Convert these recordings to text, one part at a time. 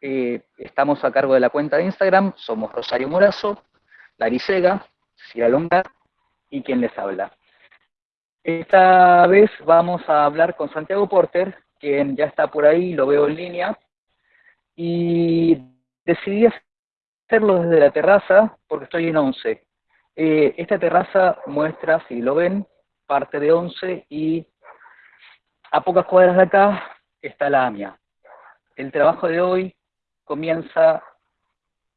Eh, estamos a cargo de la cuenta de Instagram, somos Rosario Morazo, Larisega, Cecilia Longa y quien les habla. Esta vez vamos a hablar con Santiago Porter, quien ya está por ahí, lo veo en línea, y decidí hacerlo desde la terraza porque estoy en 11. Eh, esta terraza muestra, si lo ven, parte de 11 y a pocas cuadras de acá está la AMIA. El trabajo de hoy comienza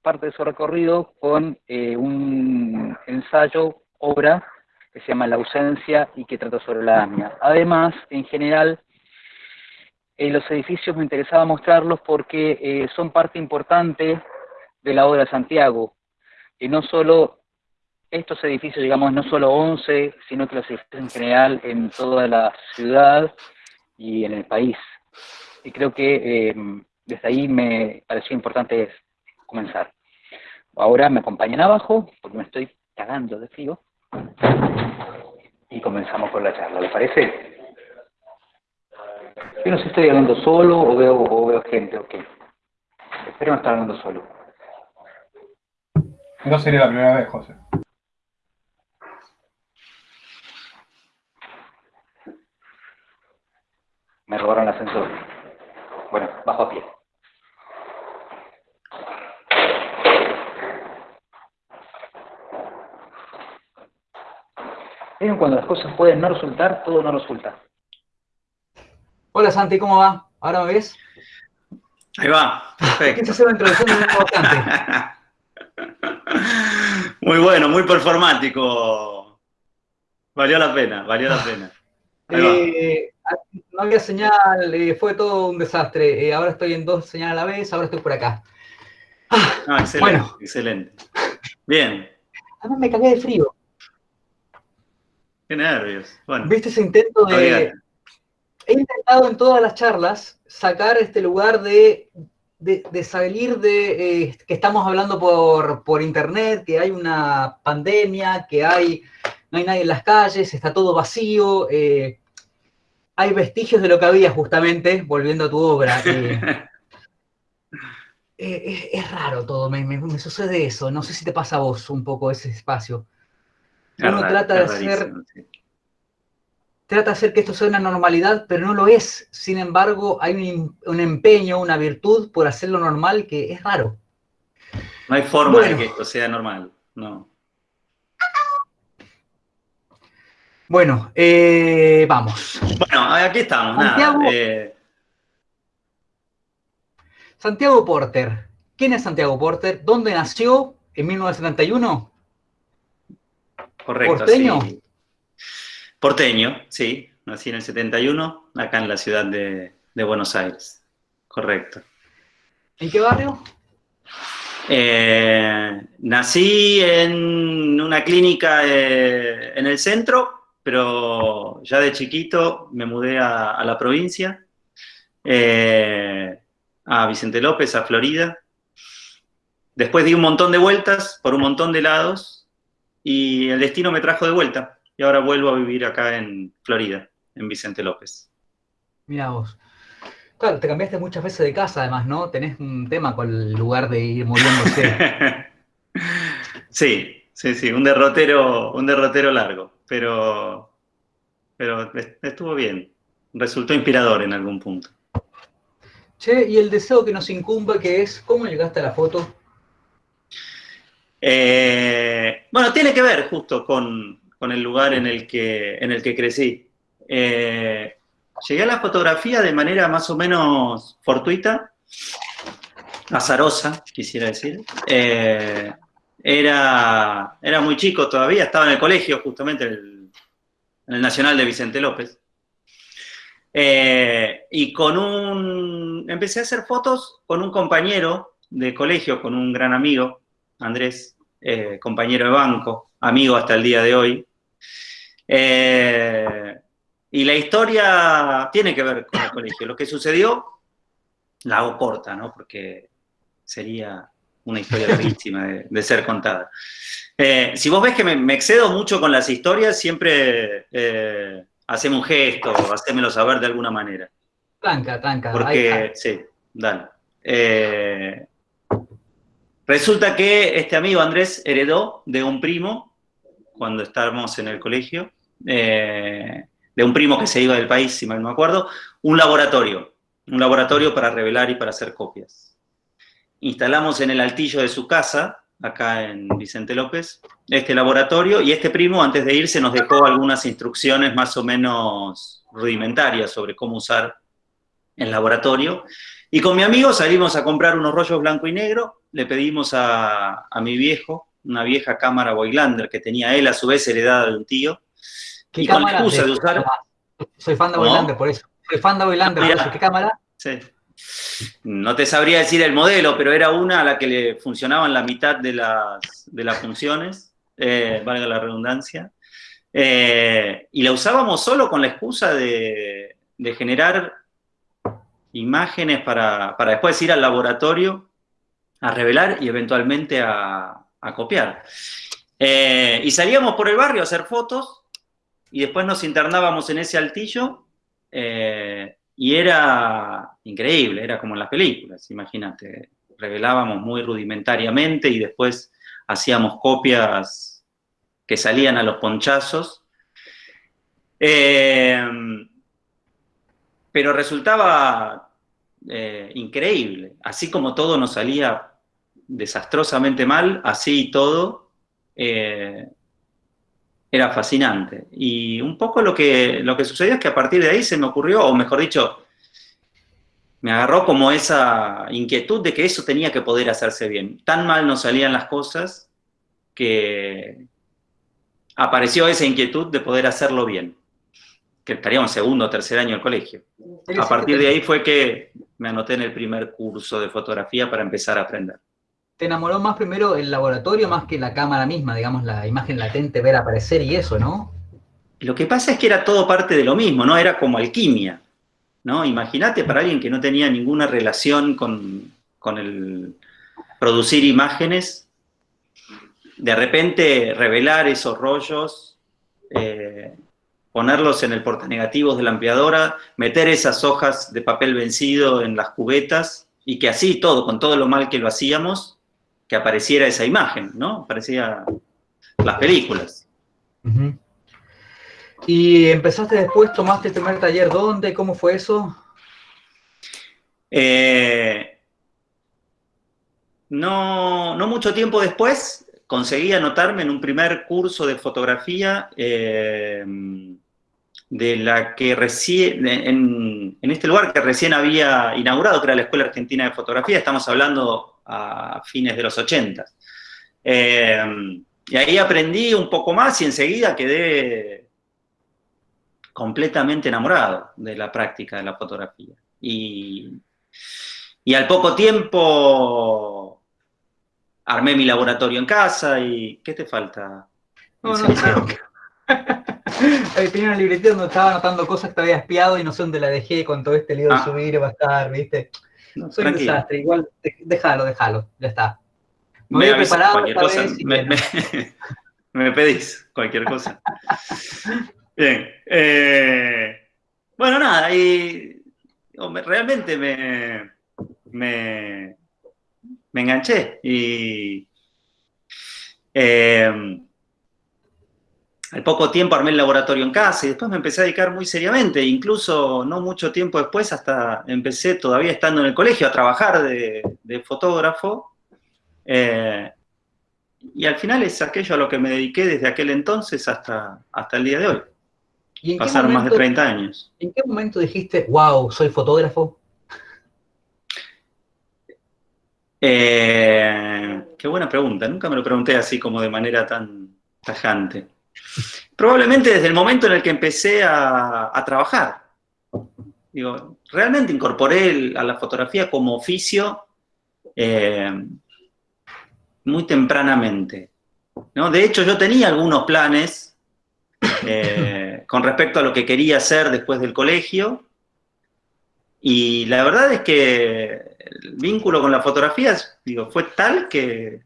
parte de su recorrido con eh, un ensayo, obra, que se llama La ausencia y que trata sobre la AMIA. Además, en general, los edificios me interesaba mostrarlos porque eh, son parte importante de la obra de Santiago. Y no solo estos edificios, digamos, no solo 11, sino que los edificios en general en toda la ciudad y en el país. Y creo que desde ahí me pareció importante comenzar. Ahora me acompañan abajo, porque me estoy cagando de frío, y comenzamos con la charla, ¿le parece? Yo no sé si estoy hablando solo o veo, o veo gente, ok. Espero no estar hablando solo. No sería la primera vez, José. Me robaron el ascensor. Bueno, bajo a pie. cuando las cosas pueden no resultar, todo no resulta. Hola Santi, ¿cómo va? ¿Ahora me ves? Ahí va, perfecto. hacer una introducción muy importante. Muy bueno, muy performático. Valió la pena, valió la pena. Eh, no había señal, eh, fue todo un desastre. Eh, ahora estoy en dos señales a la vez, ahora estoy por acá. Ah, excelente, excelente. Bien. Además me cagué de frío. Qué nervios. ¿Viste ese intento de... He intentado en todas las charlas sacar este lugar de, salir de que estamos hablando por, internet, que hay una pandemia, que hay no hay nadie en las calles, está todo vacío, eh, hay vestigios de lo que había justamente, volviendo a tu obra. Eh, es, raro todo, me, me, sucede eso, no sé si te pasa a vos un poco ese espacio. Uno trata de hacer... Trata de hacer que esto sea una normalidad, pero no lo es. Sin embargo, hay un, empeño, una virtud por hacerlo normal que es raro. No hay forma de que esto sea normal, no. Bueno, eh, vamos. Bueno, aquí estamos. Santiago, eh. Santiago Porter. ¿Quién es Santiago Porter? ¿Dónde nació? ¿En 1971? Correcto, ¿Porteño? Sí. Porteño, sí. Nací en el 71, acá en la ciudad de, Buenos Aires. Correcto. ¿En qué barrio? Eh, nací en una clínica eh, en el centro, pero ya de chiquito me mudé a, la provincia, eh, a Vicente López, a Florida. Después di un montón de vueltas por un montón de lados y el destino me trajo de vuelta. Y ahora vuelvo a vivir acá en Florida, en Vicente López. Mira vos. Claro, te cambiaste muchas veces de casa además, ¿no? Tenés un tema con el lugar de ir moviéndose. sí, sí, sí, un derrotero, un derrotero largo, pero, pero estuvo bien. Resultó inspirador en algún punto. Che, y el deseo que nos incumbe, que es, ¿cómo llegaste a la foto? Eh, bueno, tiene que ver justo con, el lugar en el que, en el que crecí. Eh, llegué a la fotografía de manera más o menos fortuita, azarosa, quisiera decir. Eh, era, era muy chico todavía, estaba en el colegio justamente, en el Nacional de Vicente López. y con un... empecé a hacer fotos con un compañero de colegio, con un gran amigo, Andrés, eh, compañero de banco, amigo hasta el día de hoy. Eh, y la historia tiene que ver con el colegio. Lo que sucedió, la hago corta, ¿no? Porque sería una historia larguísima de, ser contada. Eh, si vos ves que me, excedo mucho con las historias, siempre hacemos un gesto, hacémelo saber de alguna manera. Tranca, tranca. Porque, sí, dale. Eh, resulta que este amigo Andrés heredó de un primo, cuando estábamos en el colegio, eh, de un primo que se iba del país, si mal no me acuerdo, un laboratorio, un laboratorio para revelar y para hacer copias. Instalamos en el altillo de su casa, acá en Vicente López, este laboratorio, y este primo antes de irse nos dejó algunas instrucciones más o menos rudimentarias sobre cómo usar el laboratorio, y con mi amigo salimos a comprar unos rollos blanco y negro, le pedimos a, mi viejo, una vieja cámara Boylander que tenía él, a su vez heredada de un tío, y con la excusa de, usar... Soy fan de Boylander, por eso. Soy fan de Boylander, por eso. ¿Qué cámara? Sí. No te sabría decir el modelo, pero era una a la que le funcionaban la mitad de las, de las funciones, eh, valga la redundancia, eh, y la usábamos solo con la excusa de, generar imágenes para, después ir al laboratorio a revelar y eventualmente a, copiar. Eh, y salíamos por el barrio a hacer fotos y después nos internábamos en ese altillo y era increíble, era como en las películas, imagínate. Revelábamos muy rudimentariamente y después hacíamos copias que salían a los ponchazos. Eh, pero resultaba eh, increíble. Así como todo nos salía desastrosamente mal, así y todo, eh, era fascinante. Y un poco lo que, lo que sucedió es que a partir de ahí se me ocurrió, o mejor dicho, me agarró como esa inquietud de que eso tenía que poder hacerse bien. Tan mal nos salían las cosas que apareció esa inquietud de poder hacerlo bien. Que estaríamos segundo o tercer año del colegio. A partir de ahí fue que me anoté en el primer curso de fotografía para empezar a aprender te enamoró más primero el laboratorio más que la cámara misma, digamos, la imagen latente, ver aparecer y eso, ¿no? Lo que pasa es que era todo parte de lo mismo, ¿no? Era como alquimia, ¿no? Imagínate para alguien que no tenía ninguna relación con, el producir imágenes, de repente revelar esos rollos, eh, ponerlos en el portanegativos de la ampliadora, meter esas hojas de papel vencido en las cubetas, y que así todo, con todo lo mal que lo hacíamos, que apareciera esa imagen, ¿no? Aparecía las películas. ¿Y empezaste después, tomaste el primer taller dónde? ¿Cómo fue eso? Eh, no, mucho tiempo después conseguí anotarme en un primer curso de fotografía eh, de la que recién, en, en, este lugar que recién había inaugurado, que era la Escuela Argentina de Fotografía, estamos hablando a fines de los 80. Eh, y ahí aprendí un poco más y enseguida quedé completamente enamorado de la práctica de la fotografía. Y, al poco tiempo armé mi laboratorio en casa y ¿qué te falta? No, no, Tenía una libretita donde estaba anotando cosas que había espiado y no sé dónde la dejé con todo este lío de ah. subir, va a estar, ¿viste? soy un desastre, igual, déjalo, déjalo, ya está. Me, voy cualquier cosa, me, pedís cualquier cosa. Bien. Eh, bueno, nada, y realmente me, me, me enganché y eh, al poco tiempo armé el laboratorio en casa y después me empecé a dedicar muy seriamente, incluso no mucho tiempo después, hasta empecé todavía estando en el colegio a trabajar de, fotógrafo. Eh, y al final es aquello a lo que me dediqué desde aquel entonces hasta, hasta el día de hoy. Pasaron más de 30 años. ¿En qué momento dijiste, wow, soy fotógrafo? Eh, qué buena pregunta, nunca me lo pregunté así como de manera tan tajante. Probablemente desde el momento en el que empecé a, trabajar. Digo, realmente incorporé a la fotografía como oficio eh, muy tempranamente. ¿no? De hecho, yo tenía algunos planes eh, con respecto a lo que quería hacer después del colegio, y la verdad es que el vínculo con la fotografía digo, fue tal que,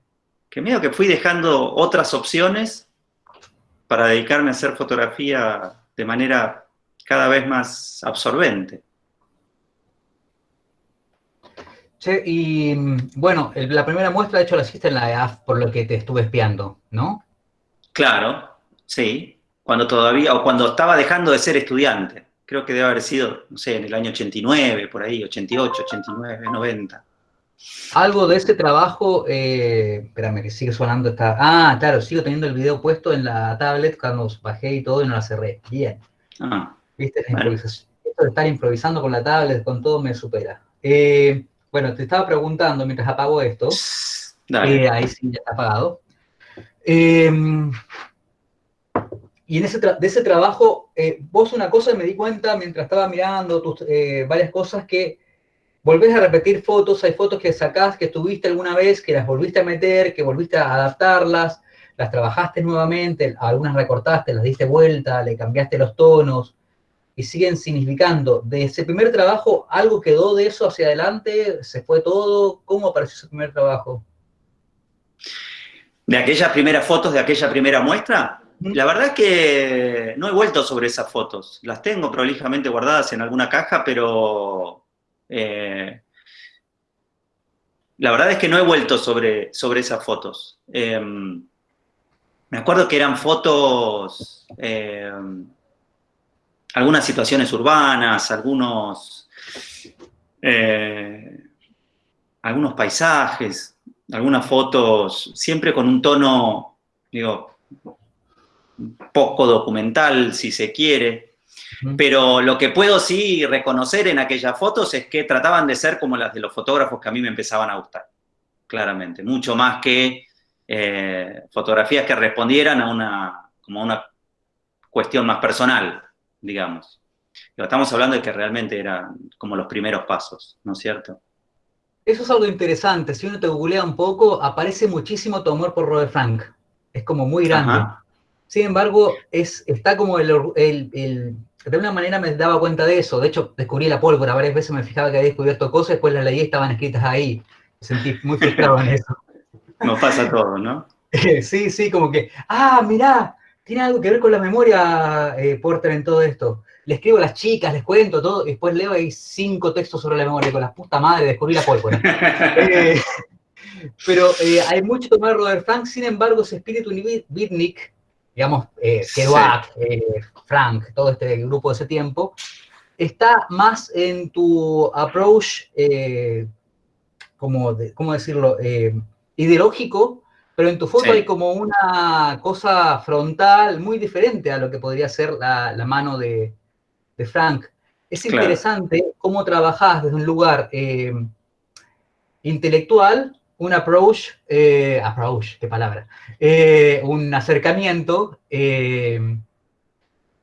que medio que fui dejando otras opciones para dedicarme a hacer fotografía de manera cada vez más absorbente. Che, y bueno, la primera muestra de hecho la hiciste en la EAF por lo que te estuve espiando, ¿no? Claro, sí. Cuando todavía, o cuando estaba dejando de ser estudiante. Creo que debe haber sido, no sé, en el año 89, por ahí, 88, 89, 90. Algo de ese trabajo, eh, espérame, que sigue sonando esta... Ah, claro, sigo teniendo el video puesto en la tablet cuando bajé y todo y no la cerré. Bien. Ah, ¿Viste? La improvisación. Esto de estar improvisando con la tablet, con todo, me supera. Eh, bueno, te estaba preguntando mientras apago esto. Dale. Eh, ahí sí, ya está apagado. Em, y en ese de ese trabajo, eh, vos una cosa me di cuenta mientras estaba mirando tus, varias cosas que volvés a repetir fotos, hay fotos que sacás que estuviste alguna vez, que las volviste a meter, que volviste a adaptarlas, las trabajaste nuevamente, algunas recortaste, las diste vuelta, le cambiaste los tonos, y siguen significando. De ese primer trabajo, ¿algo quedó de eso hacia adelante? ¿Se fue todo? ¿Cómo apareció ese primer trabajo? ¿De aquellas primeras fotos, de aquella primera muestra? La verdad es que no he vuelto sobre esas fotos. Las tengo prolijamente guardadas en alguna caja, pero eh, la verdad es que no he vuelto sobre, sobre esas fotos. Em, me acuerdo que eran fotos, em, algunas situaciones urbanas, algunos, eh, algunos paisajes, algunas fotos, siempre con un tono, digo, poco documental, si se quiere, pero lo que puedo sí reconocer en aquellas fotos es que trataban de ser como las de los fotógrafos que a mí me empezaban a gustar, claramente. Mucho más que eh, fotografías que respondieran a una, como una cuestión más personal, digamos. estamos hablando de que realmente eran como los primeros pasos, ¿no es cierto? Eso es algo interesante. Si uno te googlea un poco, aparece muchísimo tu amor por Robert Frank. Es como muy grande. Sin embargo, es, está como el, de alguna manera me daba cuenta de eso. De hecho, descubrí la pólvora. Varias veces me fijaba que había descubierto cosas, después las leí y estaban escritas ahí. Me sentí muy frustrado en eso. Nos pasa todo, ¿no? sí, sí, como que, ah, mirá, tiene algo que ver con la memoria, eh, Porter, en todo esto. Le escribo a las chicas, les cuento todo, y después leo ahí cinco textos sobre la memoria, con la puta madre, descubrí la pólvora. Eh, pero eh, hay mucho tomar Robert Frank, sin embargo, ese espíritu beatnik, digamos, eh, Kerouac, eh, Frank, todo este grupo de ese tiempo, está más en tu approach, eh, como ¿cómo decirlo?, eh, ideológico, pero en tu foto hay como una cosa frontal muy diferente a lo que podría ser la, mano de, Frank. Es interesante cómo trabajás desde un lugar intelectual un approach, eh, approach, qué palabra, eh, un acercamiento eh,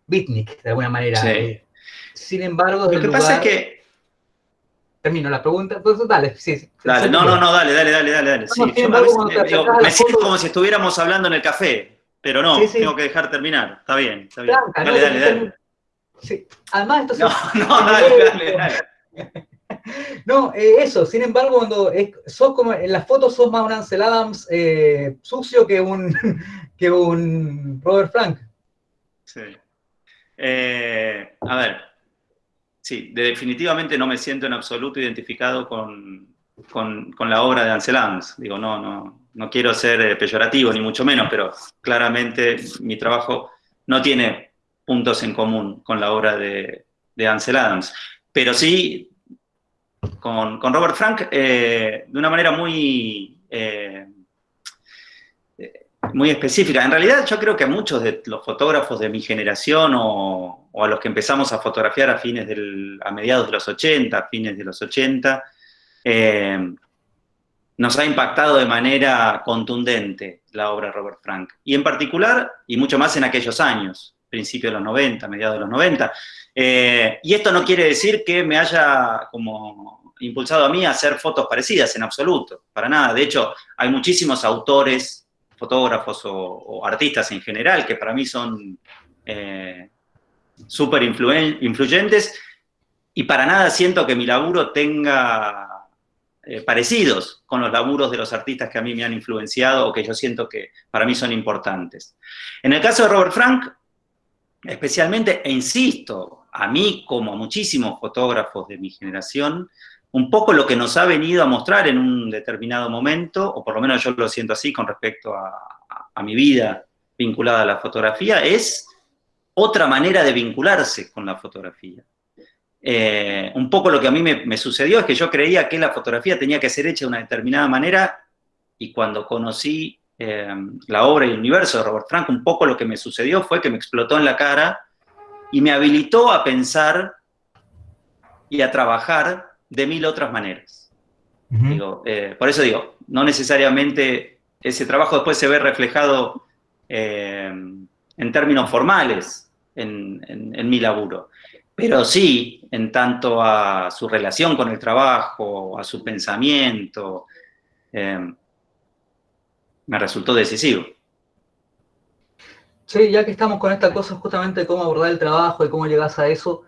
beatnik, de alguna manera. Eh, sin embargo, lo que pasa es que... Termino la pregunta, pues dale, sí. Dale, no, no, no, dale, dale, dale, dale. Sí, me siento como si estuviéramos hablando en el café, pero no, tengo que dejar terminar, está bien, está bien. dale, dale, dale. Sí. Además, esto No, no, dale, dale, dale. No, eh, eso, sin embargo, cuando sos como, en las fotos sos más un Ansel Adams eh, sucio que un, que un Robert Frank. Sí. Eh, a ver, sí, definitivamente no me siento en absoluto identificado con, la obra de Ansel Adams. Digo, no, no, no quiero ser peyorativo, ni mucho menos, pero claramente mi trabajo no tiene puntos en común con la obra de, de Ansel Adams. Pero sí con, Robert Frank eh, de una manera muy, eh, muy específica. En realidad yo creo que a muchos de los fotógrafos de mi generación o, a los que empezamos a fotografiar a, fines del, a mediados de los 80, a fines de los 80, eh, nos ha impactado de manera contundente la obra de Robert Frank. Y en particular, y mucho más en aquellos años, principios de los 90, mediados de los 90. y esto no quiere decir que me haya como impulsado a mí a hacer fotos parecidas, en absoluto, para nada. De hecho, hay muchísimos autores, fotógrafos o, artistas en general que para mí son eh, súper influyentes y para nada siento que mi laburo tenga eh, parecidos con los laburos de los artistas que a mí me han influenciado o que yo siento que para mí son importantes. En el caso de Robert Frank, especialmente, e insisto, a mí como a muchísimos fotógrafos de mi generación, un poco lo que nos ha venido a mostrar en un determinado momento, o por lo menos yo lo siento así con respecto a, mi vida vinculada a la fotografía, es otra manera de vincularse con la fotografía. Eh, un poco lo que a mí me, sucedió es que yo creía que la fotografía tenía que ser hecha de una determinada manera, y cuando conocí eh, la obra y el universo de Robert Frank, un poco lo que me sucedió fue que me explotó en la cara y me habilitó a pensar y a trabajar de mil otras maneras. Eh, por eso digo, no necesariamente ese trabajo después se ve reflejado eh, en términos formales en, mi laburo, pero sí en tanto a su relación con el trabajo, a su pensamiento, eh, me resultó decisivo. Sí, ya que estamos con esta cosa justamente de cómo abordar el trabajo y cómo llegas a eso,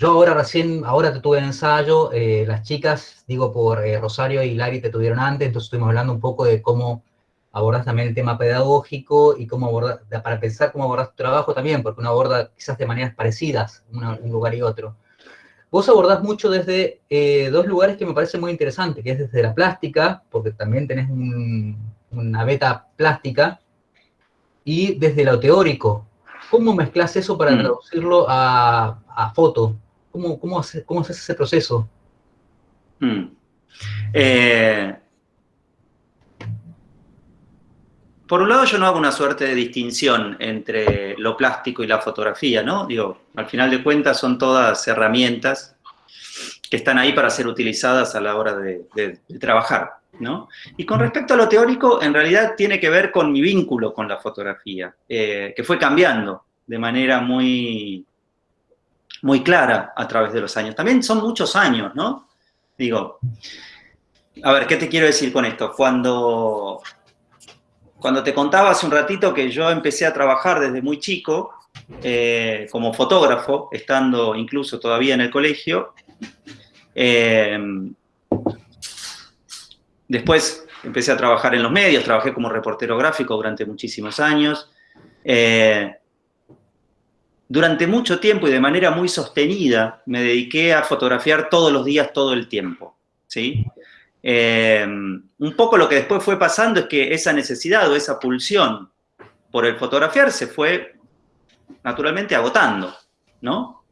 yo ahora recién, ahora te tuve en ensayo, eh, las chicas, digo por eh, Rosario y Lari te tuvieron antes, entonces estuvimos hablando un poco de cómo abordas también el tema pedagógico y cómo abordar, para pensar cómo abordas tu trabajo también, porque uno aborda quizás de maneras parecidas un lugar y otro. Vos abordás mucho desde eh, dos lugares que me parecen muy interesantes, que es desde la plástica, porque también tenés una beta plástica, y desde lo teórico. ¿Cómo mezclas eso para mm. traducirlo a, a foto? ¿Cómo, cómo, hace, cómo haces ese proceso? Hmm. Eh, por un lado yo no hago una suerte de distinción entre lo plástico y la fotografía, ¿no? Digo, al final de cuentas son todas herramientas que están ahí para ser utilizadas a la hora de, trabajar, ¿no? Y con respecto a lo teórico, en realidad tiene que ver con mi vínculo con la fotografía, eh, que fue cambiando de manera muy, muy clara a través de los años. También son muchos años, ¿no? Digo, a ver, ¿qué te quiero decir con esto? Cuando, cuando te contaba hace un ratito que yo empecé a trabajar desde muy chico, eh, como fotógrafo, estando incluso todavía en el colegio, eh, después empecé a trabajar en los medios, trabajé como reportero gráfico durante muchísimos años, eh, durante mucho tiempo y de manera muy sostenida me dediqué a fotografiar todos los días, todo el tiempo. ¿sí? Eh, un poco lo que después fue pasando es que esa necesidad o esa pulsión por el fotografiar se fue naturalmente agotando, ¿no?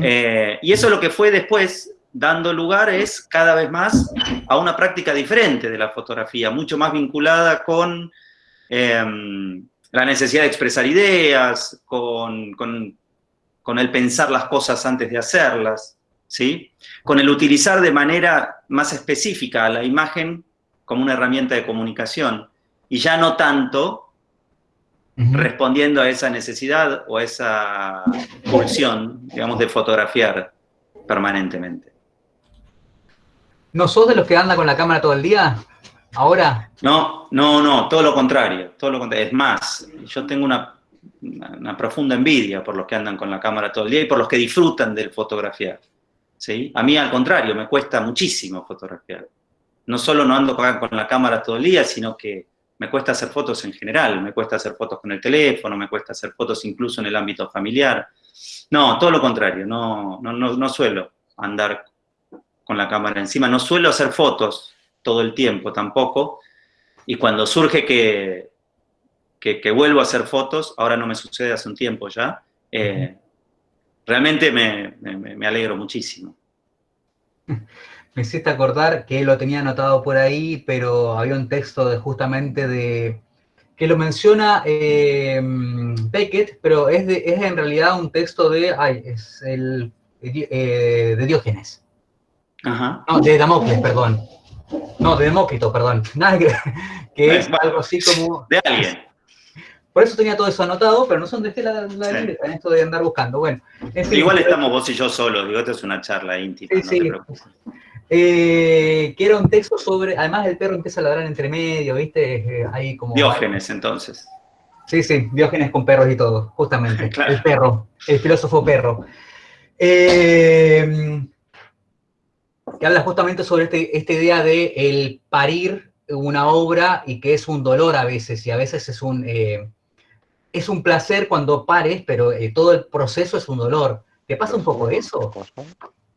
Eh, y eso lo que fue después dando lugar es cada vez más a una práctica diferente de la fotografía, mucho más vinculada con em, la necesidad de expresar ideas, con, con el pensar las cosas antes de hacerlas, ¿sí? con el utilizar de manera más específica a la imagen como una herramienta de comunicación, y ya no tanto respondiendo a esa necesidad o a esa pulsión, digamos, de fotografiar permanentemente. ¿No sos de los que anda con la cámara todo el día? ¿Ahora? No, no, no, todo lo contrario, todo lo contrario. Es más, yo tengo una una, profunda envidia por los que andan con la cámara todo el día y por los que disfrutan del fotografiar. ¿sí? A mí, al contrario, me cuesta muchísimo fotografiar. No solo no ando con la cámara todo el día, sino que me cuesta hacer fotos en general, me cuesta hacer fotos con el teléfono, me cuesta hacer fotos incluso en el ámbito familiar. No, todo lo contrario, no, no, no, no suelo andar con la cámara encima, no suelo hacer fotos todo el tiempo tampoco, y cuando surge que que, vuelvo a hacer fotos, ahora no me sucede hace un tiempo ya, eh, realmente me, alegro muchísimo. Me hiciste acordar que lo tenía anotado por ahí, pero había un texto de, justamente de que lo menciona eh, Beckett, pero es, es en realidad un texto de, ay, es el, eh, de Diógenes. Ajá. No, de Damocles, perdón. No, de Demócrito, perdón. Nada que, que es algo así como... De alguien. Por eso tenía todo eso anotado, pero no son de la, la en esto de andar buscando. Bueno, Igual estamos vos y yo solos, digo, esto es una charla íntima, no te preocupes. Eh, que era un texto sobre, además el perro empieza a ladrar entre medio, ¿viste? ahí como... Diógenes, entonces. Sí, sí, Diógenes con perros y todo, justamente. El perro, el filósofo perro. Eh, que habla justamente sobre este, esta idea de el parir una obra y que es un dolor a veces, y a veces es un... Es un placer cuando pares, pero eh, todo el proceso es un dolor. ¿Te pasa un poco eso?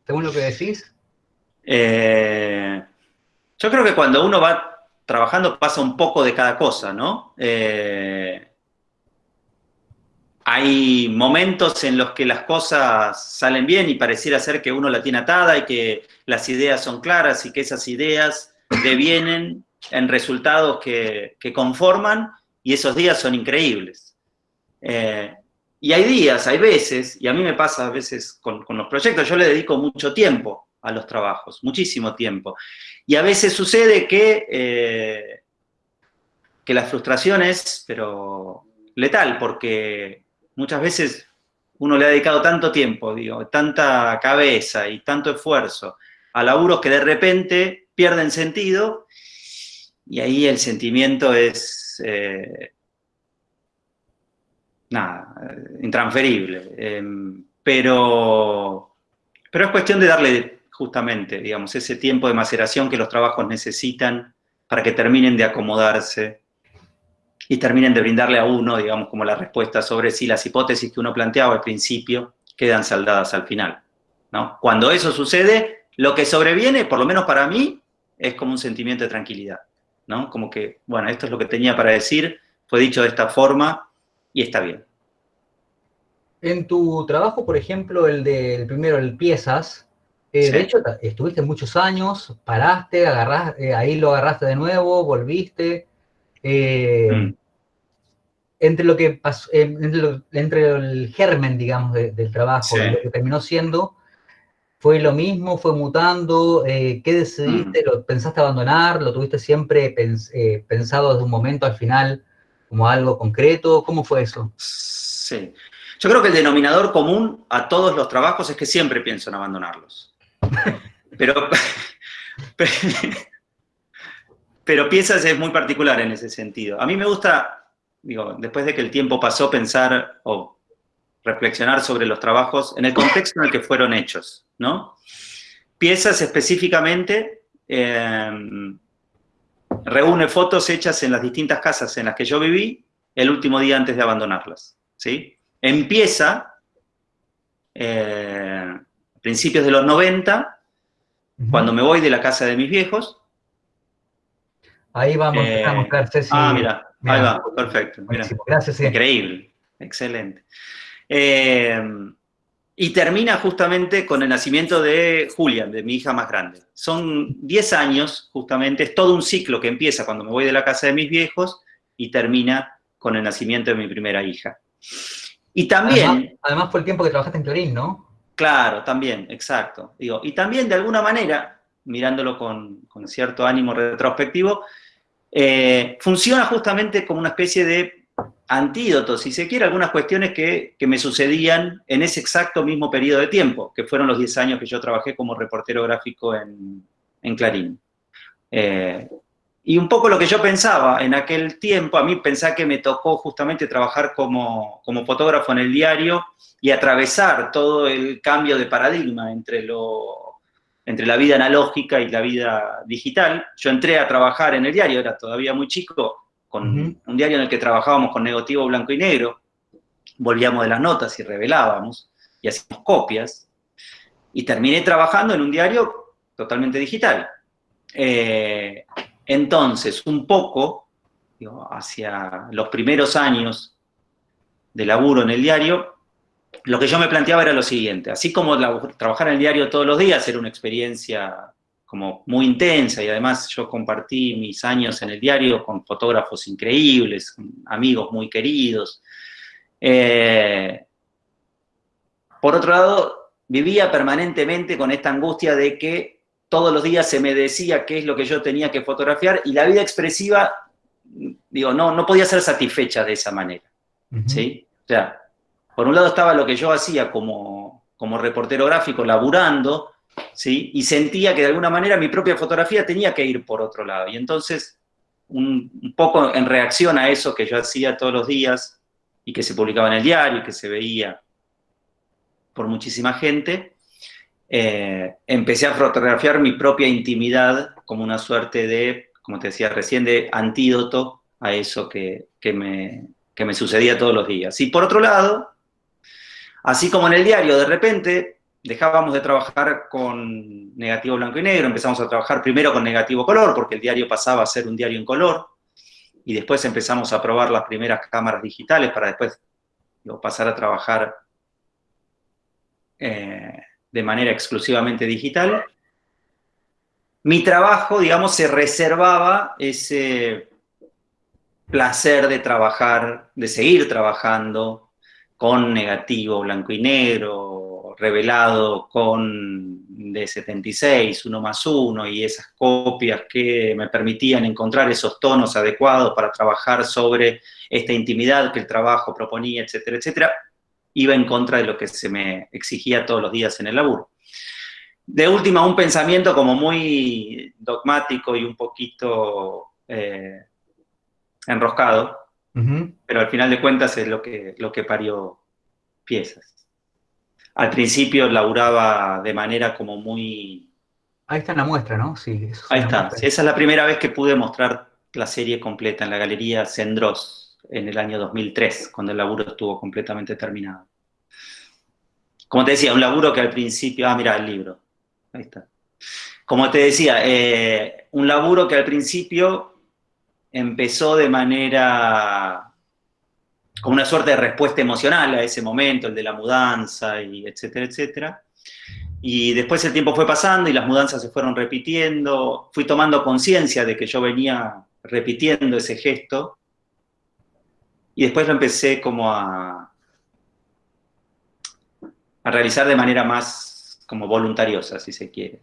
Según lo que decís. Eh, yo creo que cuando uno va trabajando pasa un poco de cada cosa, ¿no? Eh, hay momentos en los que las cosas salen bien y pareciera ser que uno la tiene atada y que las ideas son claras y que esas ideas devienen en resultados que, conforman y esos días son increíbles. Eh, y hay días, hay veces, y a mí me pasa a veces con, los proyectos, yo le dedico mucho tiempo a los trabajos, muchísimo tiempo. Y a veces sucede que, eh, que la frustración es, pero letal, porque muchas veces uno le ha dedicado tanto tiempo, digo, tanta cabeza y tanto esfuerzo a laburos que de repente pierden sentido y ahí el sentimiento es, eh, nada, intransferible. Em, pero, pero es cuestión de darle justamente, digamos, ese tiempo de maceración que los trabajos necesitan para que terminen de acomodarse y terminen de brindarle a uno, digamos, como la respuesta sobre si las hipótesis que uno planteaba al principio quedan saldadas al final. ¿no? Cuando eso sucede, lo que sobreviene, por lo menos para mí, es como un sentimiento de tranquilidad. ¿no? Como que, bueno, esto es lo que tenía para decir, fue dicho de esta forma y está bien. En tu trabajo, por ejemplo, el del primero, el piezas, eh, de hecho, estuviste muchos años, paraste, agarraste, eh, ahí lo agarraste de nuevo, volviste. Eh, mm. Entre lo que pasó, entre, el germen, digamos, del trabajo, lo que terminó siendo, ¿Fue lo mismo? ¿Fue mutando? ¿Qué decidiste? Mm. ¿Lo pensaste abandonar? ¿Lo tuviste siempre pensado desde un momento al final como algo concreto? ¿Cómo fue eso? Sí. Yo creo que el denominador común a todos los trabajos es que siempre pienso en abandonarlos. Pero, pero piensas es muy particular en ese sentido. A mí me gusta, digo, después de que el tiempo pasó, pensar o reflexionar sobre los trabajos en el contexto en el que fueron hechos, ¿no? Piezas específicamente em, reúne fotos hechas en las distintas casas en las que yo viví el último día antes de abandonarlas, ¿sí? Empieza eh, a principios de los 90, cuando me voy de la casa de mis viejos. Ahí vamos a eh, mostrar, Ah, mira, ahí va, perfecto. Gracias. Increíble, excelente. Eh, y termina justamente con el nacimiento de Julian, de mi hija más grande. Son 10 años, justamente, es todo un ciclo que empieza cuando me voy de la casa de mis viejos y termina con el nacimiento de mi primera hija. Y también... Además, fue el tiempo que trabajaste en Clarín, ¿no? Claro, también, exacto. Digo, y también, de alguna manera, mirándolo con, cierto ánimo retrospectivo, eh, funciona justamente como una especie de antídotos, si se quiere, algunas cuestiones que, me sucedían en ese exacto mismo periodo de tiempo, que fueron los 10 años que yo trabajé como reportero gráfico en, Clarín. Eh, y un poco lo que yo pensaba en aquel tiempo, a mí pensaba que me tocó justamente trabajar como, como fotógrafo en el diario y atravesar todo el cambio de paradigma entre, lo, entre la vida analógica y la vida digital. Yo entré a trabajar en el diario, era todavía muy chico, con un diario en el que trabajábamos con negativo blanco y negro, volvíamos de las notas y revelábamos, y hacíamos copias, y terminé trabajando en un diario totalmente digital. Eh, entonces, un poco, hacia los primeros años de laburo en el diario, lo que yo me planteaba era lo siguiente, así como trabajar en el diario todos los días era una experiencia como muy intensa y además yo compartí mis años en el diario con fotógrafos increíbles, amigos muy queridos. Eh, por otro lado, vivía permanentemente con esta angustia de que todos los días se me decía qué es lo que yo tenía que fotografiar y la vida expresiva, digo, no, no podía ser satisfecha de esa manera. ¿sí? O sea, por un lado estaba lo que yo hacía como, como reportero gráfico, laburando, ¿sí? Y sentía que de alguna manera mi propia fotografía tenía que ir por otro lado. Y entonces, un, poco en reacción a eso que yo hacía todos los días y que se publicaba en el diario y que se veía por muchísima gente, eh, empecé a fotografiar mi propia intimidad como una suerte de, como te decía recién, de antídoto a eso que, me, que me sucedía todos los días. Y por otro lado, así como en el diario, de repente dejábamos de trabajar con negativo blanco y negro, empezamos a trabajar primero con negativo color, porque el diario pasaba a ser un diario en color, y después empezamos a probar las primeras cámaras digitales para después pasar a trabajar eh, de manera exclusivamente digital. Mi trabajo, digamos, se reservaba ese placer de trabajar, de seguir trabajando con negativo blanco y negro, revelado con de 76, 1 más 1, y esas copias que me permitían encontrar esos tonos adecuados para trabajar sobre esta intimidad que el trabajo proponía, etcétera, etcétera, iba en contra de lo que se me exigía todos los días en el laburo. De última, un pensamiento como muy dogmático y un poquito eh, enroscado, pero al final de cuentas es lo que, lo que parió piezas. Al principio laburaba de manera como muy... Ahí está la muestra, ¿no? Sí. Ahí está. esa es la primera vez que pude mostrar la serie completa en la Galería Sendros en el año 2003, cuando el laburo estuvo completamente terminado. Como te decía, un laburo que al principio... Ah, mira, el libro. Ahí está. Como te decía, eh, un laburo que al principio empezó de manera como una suerte de respuesta emocional a ese momento, el de la mudanza, y etcétera, etcétera. Y después el tiempo fue pasando y las mudanzas se fueron repitiendo, fui tomando conciencia de que yo venía repitiendo ese gesto, y después lo empecé como a, a realizar de manera más como voluntariosa, si se quiere.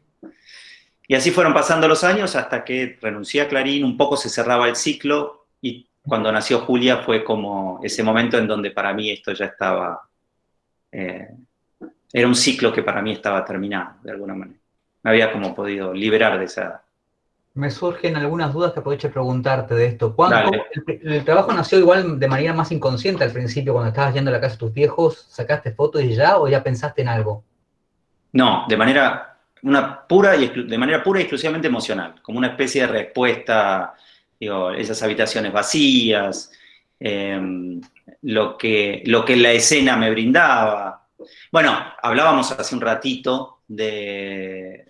Y así fueron pasando los años hasta que renuncié a Clarín, un poco se cerraba el ciclo cuando nació Julia fue como ese momento en donde para mí esto ya estaba, eh, era un ciclo que para mí estaba terminado, de alguna manera. Me había como podido liberar de esa... Me surgen algunas dudas que aprovecho preguntarte de esto. ¿Cuándo el, trabajo nació igual de manera más inconsciente al principio, cuando estabas yendo a la casa de tus viejos, sacaste fotos y ya, o ya pensaste en algo? No, de manera, una pura y, de manera pura y exclusivamente emocional, como una especie de respuesta digo, esas habitaciones vacías, em, lo, que, lo que la escena me brindaba. Bueno, hablábamos hace un ratito de,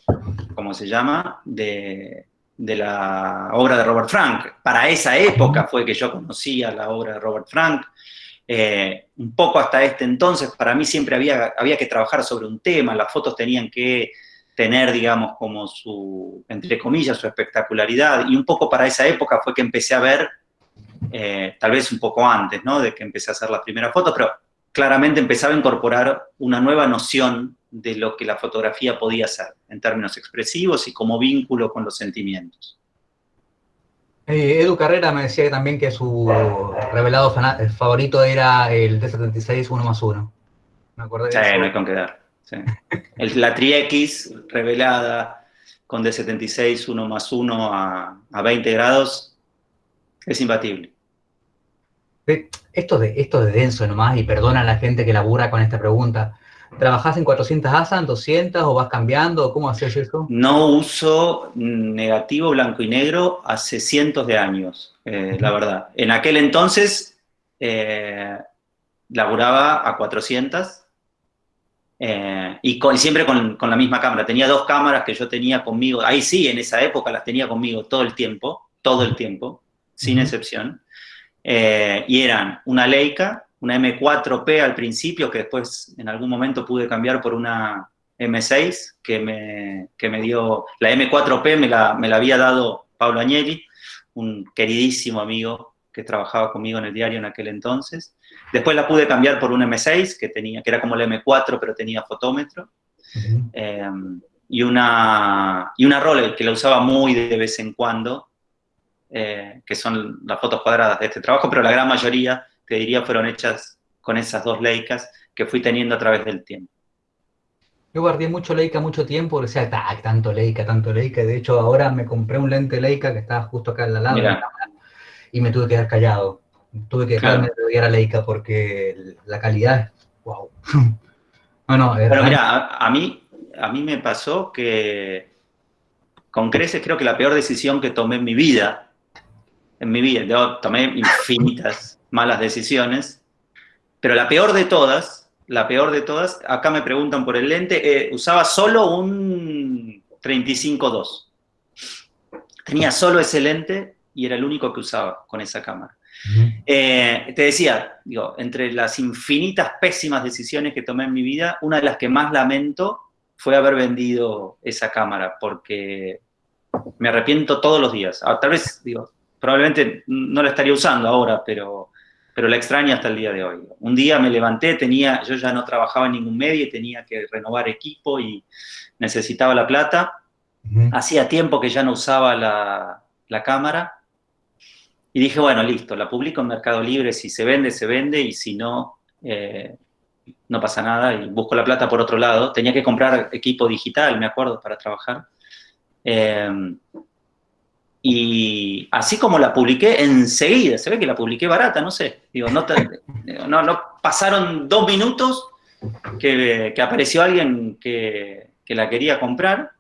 ¿cómo se llama? De, la obra de Robert Frank. Para esa época fue que yo conocía la obra de Robert Frank. Eh, un poco hasta este entonces, para mí siempre había, había que trabajar sobre un tema, las fotos tenían que tener, digamos, como su, entre comillas, su espectacularidad. Y un poco para esa época fue que empecé a ver, eh, tal vez un poco antes, ¿no? De que empecé a hacer las primeras fotos, pero claramente empezaba a incorporar una nueva noción de lo que la fotografía podía ser, en términos expresivos y como vínculo con los sentimientos. Eh, Edu Carrera me decía también que su revelado favorito era el D76 1 más 1. Me acuerdo de sí, no hay con qué dar la tri-X revelada con D76 1 más 1 a, 20 grados es imbatible. Esto de, esto de denso nomás, y perdona a la gente que labura con esta pregunta, ¿Trabajás en 400 ASA, en 200 o vas cambiando? ¿Cómo haces eso? No uso negativo blanco y negro hace cientos de años, eh, la verdad. En aquel entonces eh, laburaba a 400 eh, y, siempre con, la misma cámara. Tenía dos cámaras que yo tenía conmigo, ahí sí, en esa época las tenía conmigo todo el tiempo, todo el tiempo, sin excepción. Eh, y eran una Leica, una M4P al principio, que después en algún momento pude cambiar por una M6, que me, que me dio, la M4P me la, me la había dado Pablo Agnelli, un queridísimo amigo que trabajaba conmigo en el diario en aquel entonces. Después la pude cambiar por un M6, que, tenía, que era como el M4, pero tenía fotómetro. Em, y, una, y una Rolex, que la usaba muy de vez en cuando, eh, que son las fotos cuadradas de este trabajo, pero la gran mayoría, te diría, fueron hechas con esas dos Leicas que fui teniendo a través del tiempo. Yo guardé mucho Leica mucho tiempo, o sea, tanto Leica, tanto Leica. De hecho, ahora me compré un lente Leica que estaba justo acá al lado y me tuve que quedar callado. Tuve que dejarme de a Leica porque la calidad es wow. bueno, Pero mira, a, mí, a mí me pasó que con creces creo que la peor decisión que tomé en mi vida, en mi vida, tomé infinitas malas decisiones, pero la peor de todas, la peor de todas, acá me preguntan por el lente, eh, usaba solo un 35-2. Tenía solo ese lente y era el único que usaba con esa cámara. Eh, te decía, digo, entre las infinitas pésimas decisiones que tomé en mi vida, una de las que más lamento fue haber vendido esa cámara, porque me arrepiento todos los días. Ah, tal vez, digo, probablemente no la estaría usando ahora, pero, pero la extraño hasta el día de hoy. Un día me levanté, tenía, yo ya no trabajaba en ningún medio y tenía que renovar equipo y necesitaba la plata. Hacía tiempo que ya no usaba la, la cámara y dije, bueno, listo, la publico en Mercado Libre, si se vende, se vende, y si no, eh, no pasa nada, y busco la plata por otro lado. Tenía que comprar equipo digital, me acuerdo, para trabajar. Em, y así como la publiqué, enseguida, se ve que la publiqué barata, no sé, digo, no, no pasaron dos minutos que, que apareció alguien que, que la quería comprar,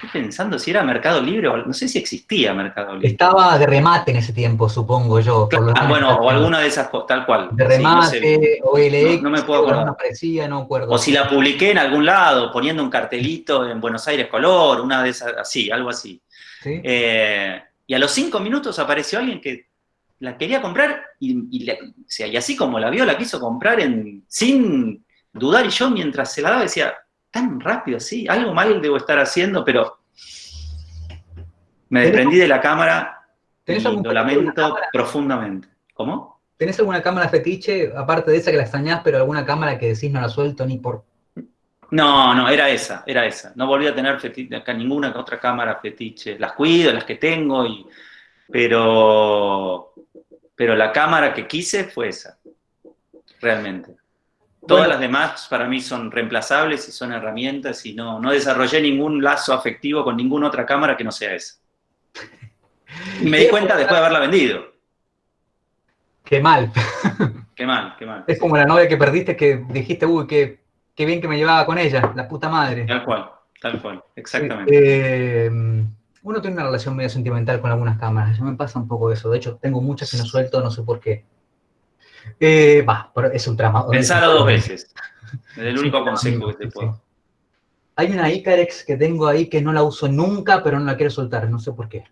Estoy pensando si era Mercado Libre o no sé si existía Mercado Libre. Estaba de remate en ese tiempo, supongo yo. bueno, o alguna de esas, tal cual. De remate, o LX, no, me puedo acordar. No parecía, no acuerdo. O si la publiqué en algún lado, poniendo un cartelito en Buenos Aires Color, una de esas, así, algo así. Eh, y a los cinco minutos apareció alguien que la quería comprar y, y así como la vio, la quiso comprar en, sin dudar. Y yo mientras se la daba decía, tan rápido así, algo mal debo estar haciendo, pero me desprendí de la cámara y lo lamento profundamente. ¿Cómo? ¿Tenés alguna cámara fetiche, aparte de esa que la extrañás, pero alguna cámara que decís no la suelto ni por... No, no, era esa, era esa. No volví a tener fetiche, acá ninguna otra cámara fetiche. Las cuido, las que tengo, y, pero, pero la cámara que quise fue esa, realmente. Todas las demás para mí son reemplazables y son herramientas y no, no desarrollé ningún lazo afectivo con ninguna otra cámara que no sea esa. Y me di cuenta después de haberla vendido. Qué mal. Qué mal, qué mal. Es como la novia que perdiste que dijiste, uy, qué, qué bien que me llevaba con ella, la puta madre. Tal cual, tal cual, exactamente. Eh, uno tiene una relación medio sentimental con algunas cámaras, yo me pasa un poco eso. De hecho, tengo muchas que no suelto, no sé por qué. Eh, es un trama. Pensalo dos veces. Es el único consejo que te puedo. Hay una Icarex que tengo ahí que no la uso nunca, pero no la quiero soltar, no sé por qué.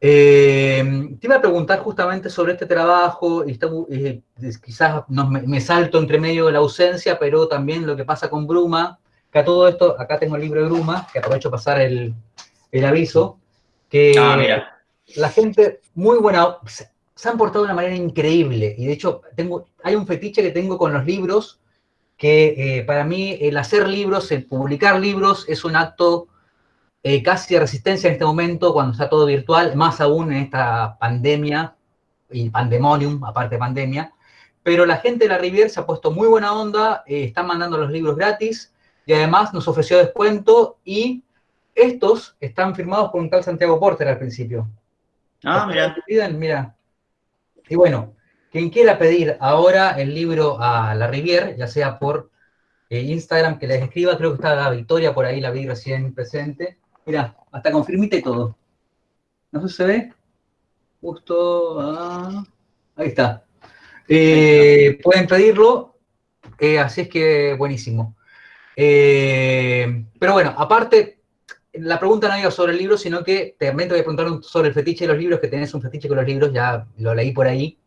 Eh, te iba a preguntar justamente sobre este trabajo, y eh, quizás me, salto entre medio de la ausencia, pero también lo que pasa con Bruma, que a todo esto, acá tengo el libro de Bruma, que aprovecho pasar el, aviso, que ah, la gente, muy buena, se han portado de una manera increíble. Y de hecho, tengo, hay un fetiche que tengo con los libros, que eh, para mí el hacer libros, el publicar libros, es un acto eh, casi de resistencia en este momento, cuando está todo virtual, más aún en esta pandemia, y pandemonium, aparte de pandemia. Pero la gente de la Riviera se ha puesto muy buena onda, eh, están mandando los libros gratis, y además nos ofreció descuento, y estos están firmados por un tal Santiago Porter al principio. Ah, mira. Mira, y bueno, quien quiera pedir ahora el libro a la Rivier, ya sea por eh, Instagram, que les escriba, creo que está la Victoria por ahí, la vi recién presente. Mira, hasta confirmite todo. No sé si se ve. Justo, ah, ahí está. Eh, pueden pedirlo, eh, así es que buenísimo. pero bueno, aparte, la pregunta no iba sobre el libro, sino que también te voy a preguntar sobre el fetiche de los libros, que tenés un fetiche con los libros, ya lo leí por ahí,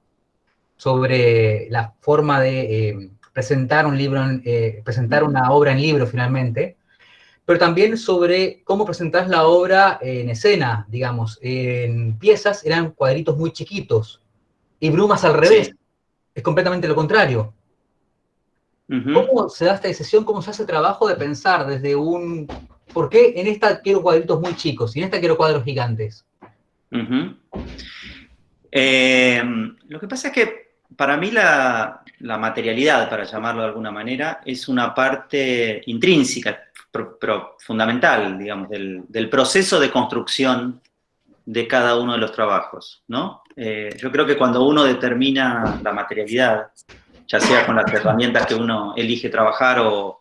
sobre la forma de eh, presentar un libro, eh, presentar una obra en libro finalmente, pero también sobre cómo presentás la obra en escena, digamos, en piezas eran cuadritos muy chiquitos, y Brumas al revés, es completamente lo contrario. ¿Cómo se da esta decisión, cómo se hace el trabajo de pensar desde un ¿por qué en esta quiero cuadritos muy chicos y en esta quiero cuadros gigantes? Eh, lo que pasa es que para mí la, materialidad, para llamarlo de alguna manera, es una parte intrínseca, pero, fundamental, digamos, del, proceso de construcción de cada uno de los trabajos, ¿no? Eh, yo creo que cuando uno determina la materialidad, ya sea con las herramientas que uno elige trabajar o,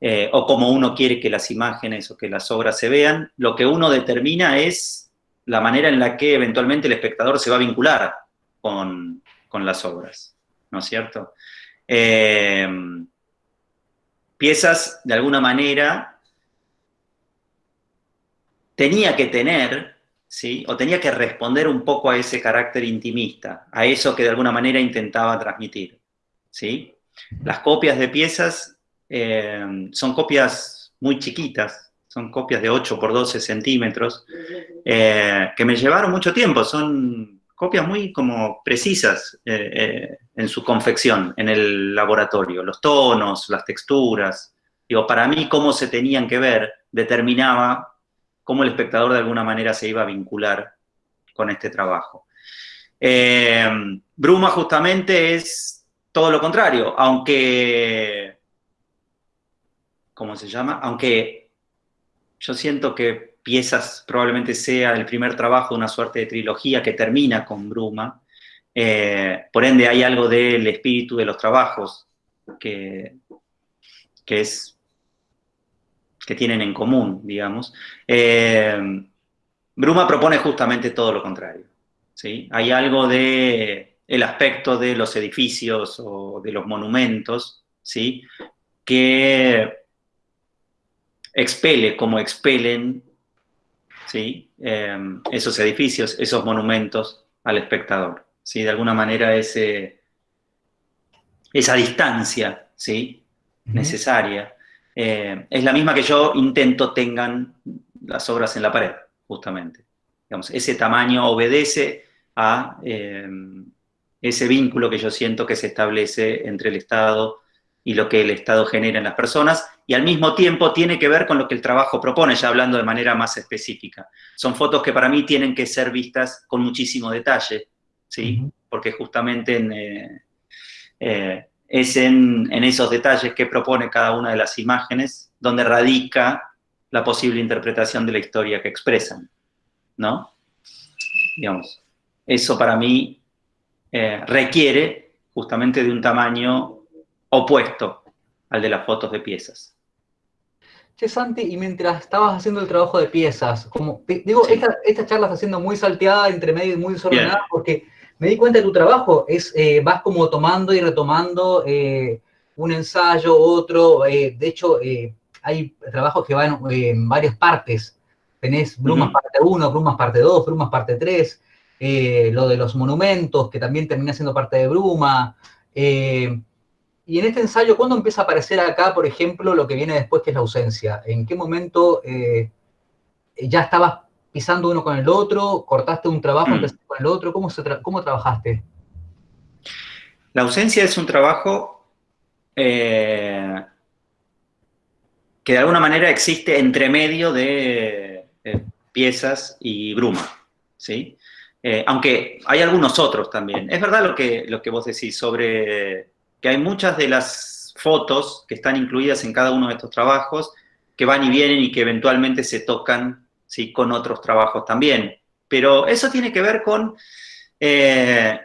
eh, o como uno quiere que las imágenes o que las obras se vean, lo que uno determina es la manera en la que eventualmente el espectador se va a vincular con, las obras, ¿no es cierto? Eh, piezas, de alguna manera, tenía que tener, ¿sí? o tenía que responder un poco a ese carácter intimista, a eso que de alguna manera intentaba transmitir. ¿sí? Las copias de piezas eh, son copias muy chiquitas, son copias de 8 por 12 centímetros, eh, que me llevaron mucho tiempo, son copias muy como precisas eh, en su confección, en el laboratorio, los tonos, las texturas, digo, para mí cómo se tenían que ver determinaba cómo el espectador de alguna manera se iba a vincular con este trabajo. Bruma justamente es todo lo contrario, aunque, ¿cómo se llama? Aunque yo siento que Piezas probablemente sea el primer trabajo, una suerte de trilogía que termina con Bruma, eh, por ende hay algo del espíritu de los trabajos que, que es que tienen en común, digamos. Eh, Bruma propone justamente todo lo contrario. ¿sí? Hay algo de aspecto de los edificios o de los monumentos, ¿sí? que expele como expelen ¿sí? Em, esos edificios, esos monumentos al espectador. ¿sí? De alguna manera ese, esa distancia ¿sí? necesaria eh, es la misma que yo intento tengan las obras en la pared, justamente. Digamos, ese tamaño obedece a em, ese vínculo que yo siento que se establece entre el Estado y lo que el Estado genera en las personas, y al mismo tiempo tiene que ver con lo que el trabajo propone, ya hablando de manera más específica. Son fotos que para mí tienen que ser vistas con muchísimo detalle, ¿sí? Porque justamente eh, eh, es en, en, esos detalles que propone cada una de las imágenes donde radica la posible interpretación de la historia que expresan, ¿no? Digamos, eso para mí eh, requiere justamente de un tamaño opuesto al de las fotos de piezas. Che, Santi, y mientras estabas haciendo el trabajo de piezas, como digo, esta, charla está siendo muy salteada, entre medio y muy desordenada, porque me di cuenta de tu trabajo, es, eh, vas como tomando y retomando eh, un ensayo, otro, de hecho, hay trabajos que van en varias partes, tenés Brumas parte 1, Brumas parte 2, Brumas parte 3, eh, lo de los monumentos, que también termina siendo parte de Bruma. Eh, y en este ensayo, ¿cuándo empieza a aparecer acá, por ejemplo, lo que viene después, que es la ausencia? ¿En qué momento eh, ya estabas pisando uno con el otro? ¿Cortaste un trabajo, mm. con el otro? ¿Cómo, ¿Cómo trabajaste? La ausencia es un trabajo que de alguna manera existe entre medio de piezas y bruma, ¿sí? Eh, aunque hay algunos otros también. Es verdad lo que, lo que vos decís sobre que hay muchas de las fotos que están incluidas en cada uno de estos trabajos que van y vienen y que eventualmente se tocan ¿sí? con otros trabajos también. Pero eso tiene que ver con, eh,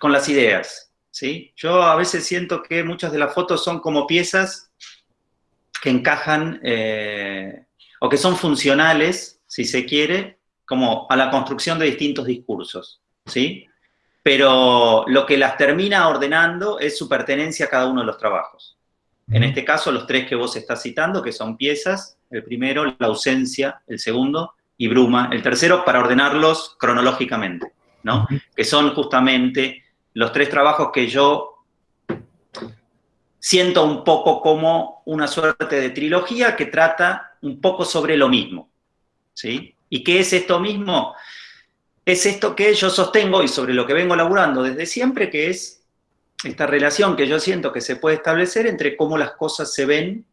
con las ideas. ¿sí? Yo a veces siento que muchas de las fotos son como piezas que encajan eh, o que son funcionales, si se quiere, como a la construcción de distintos discursos, ¿sí? Pero lo que las termina ordenando es su pertenencia a cada uno de los trabajos. En este caso, los tres que vos estás citando, que son piezas, el primero, la ausencia, el segundo, y Bruma, el tercero, para ordenarlos cronológicamente, ¿no? Que son justamente los tres trabajos que yo siento un poco como una suerte de trilogía que trata un poco sobre lo mismo, ¿sí? ¿Y qué es esto mismo? Es esto que yo sostengo y sobre lo que vengo laburando desde siempre, que es esta relación que yo siento que se puede establecer entre cómo las cosas se ven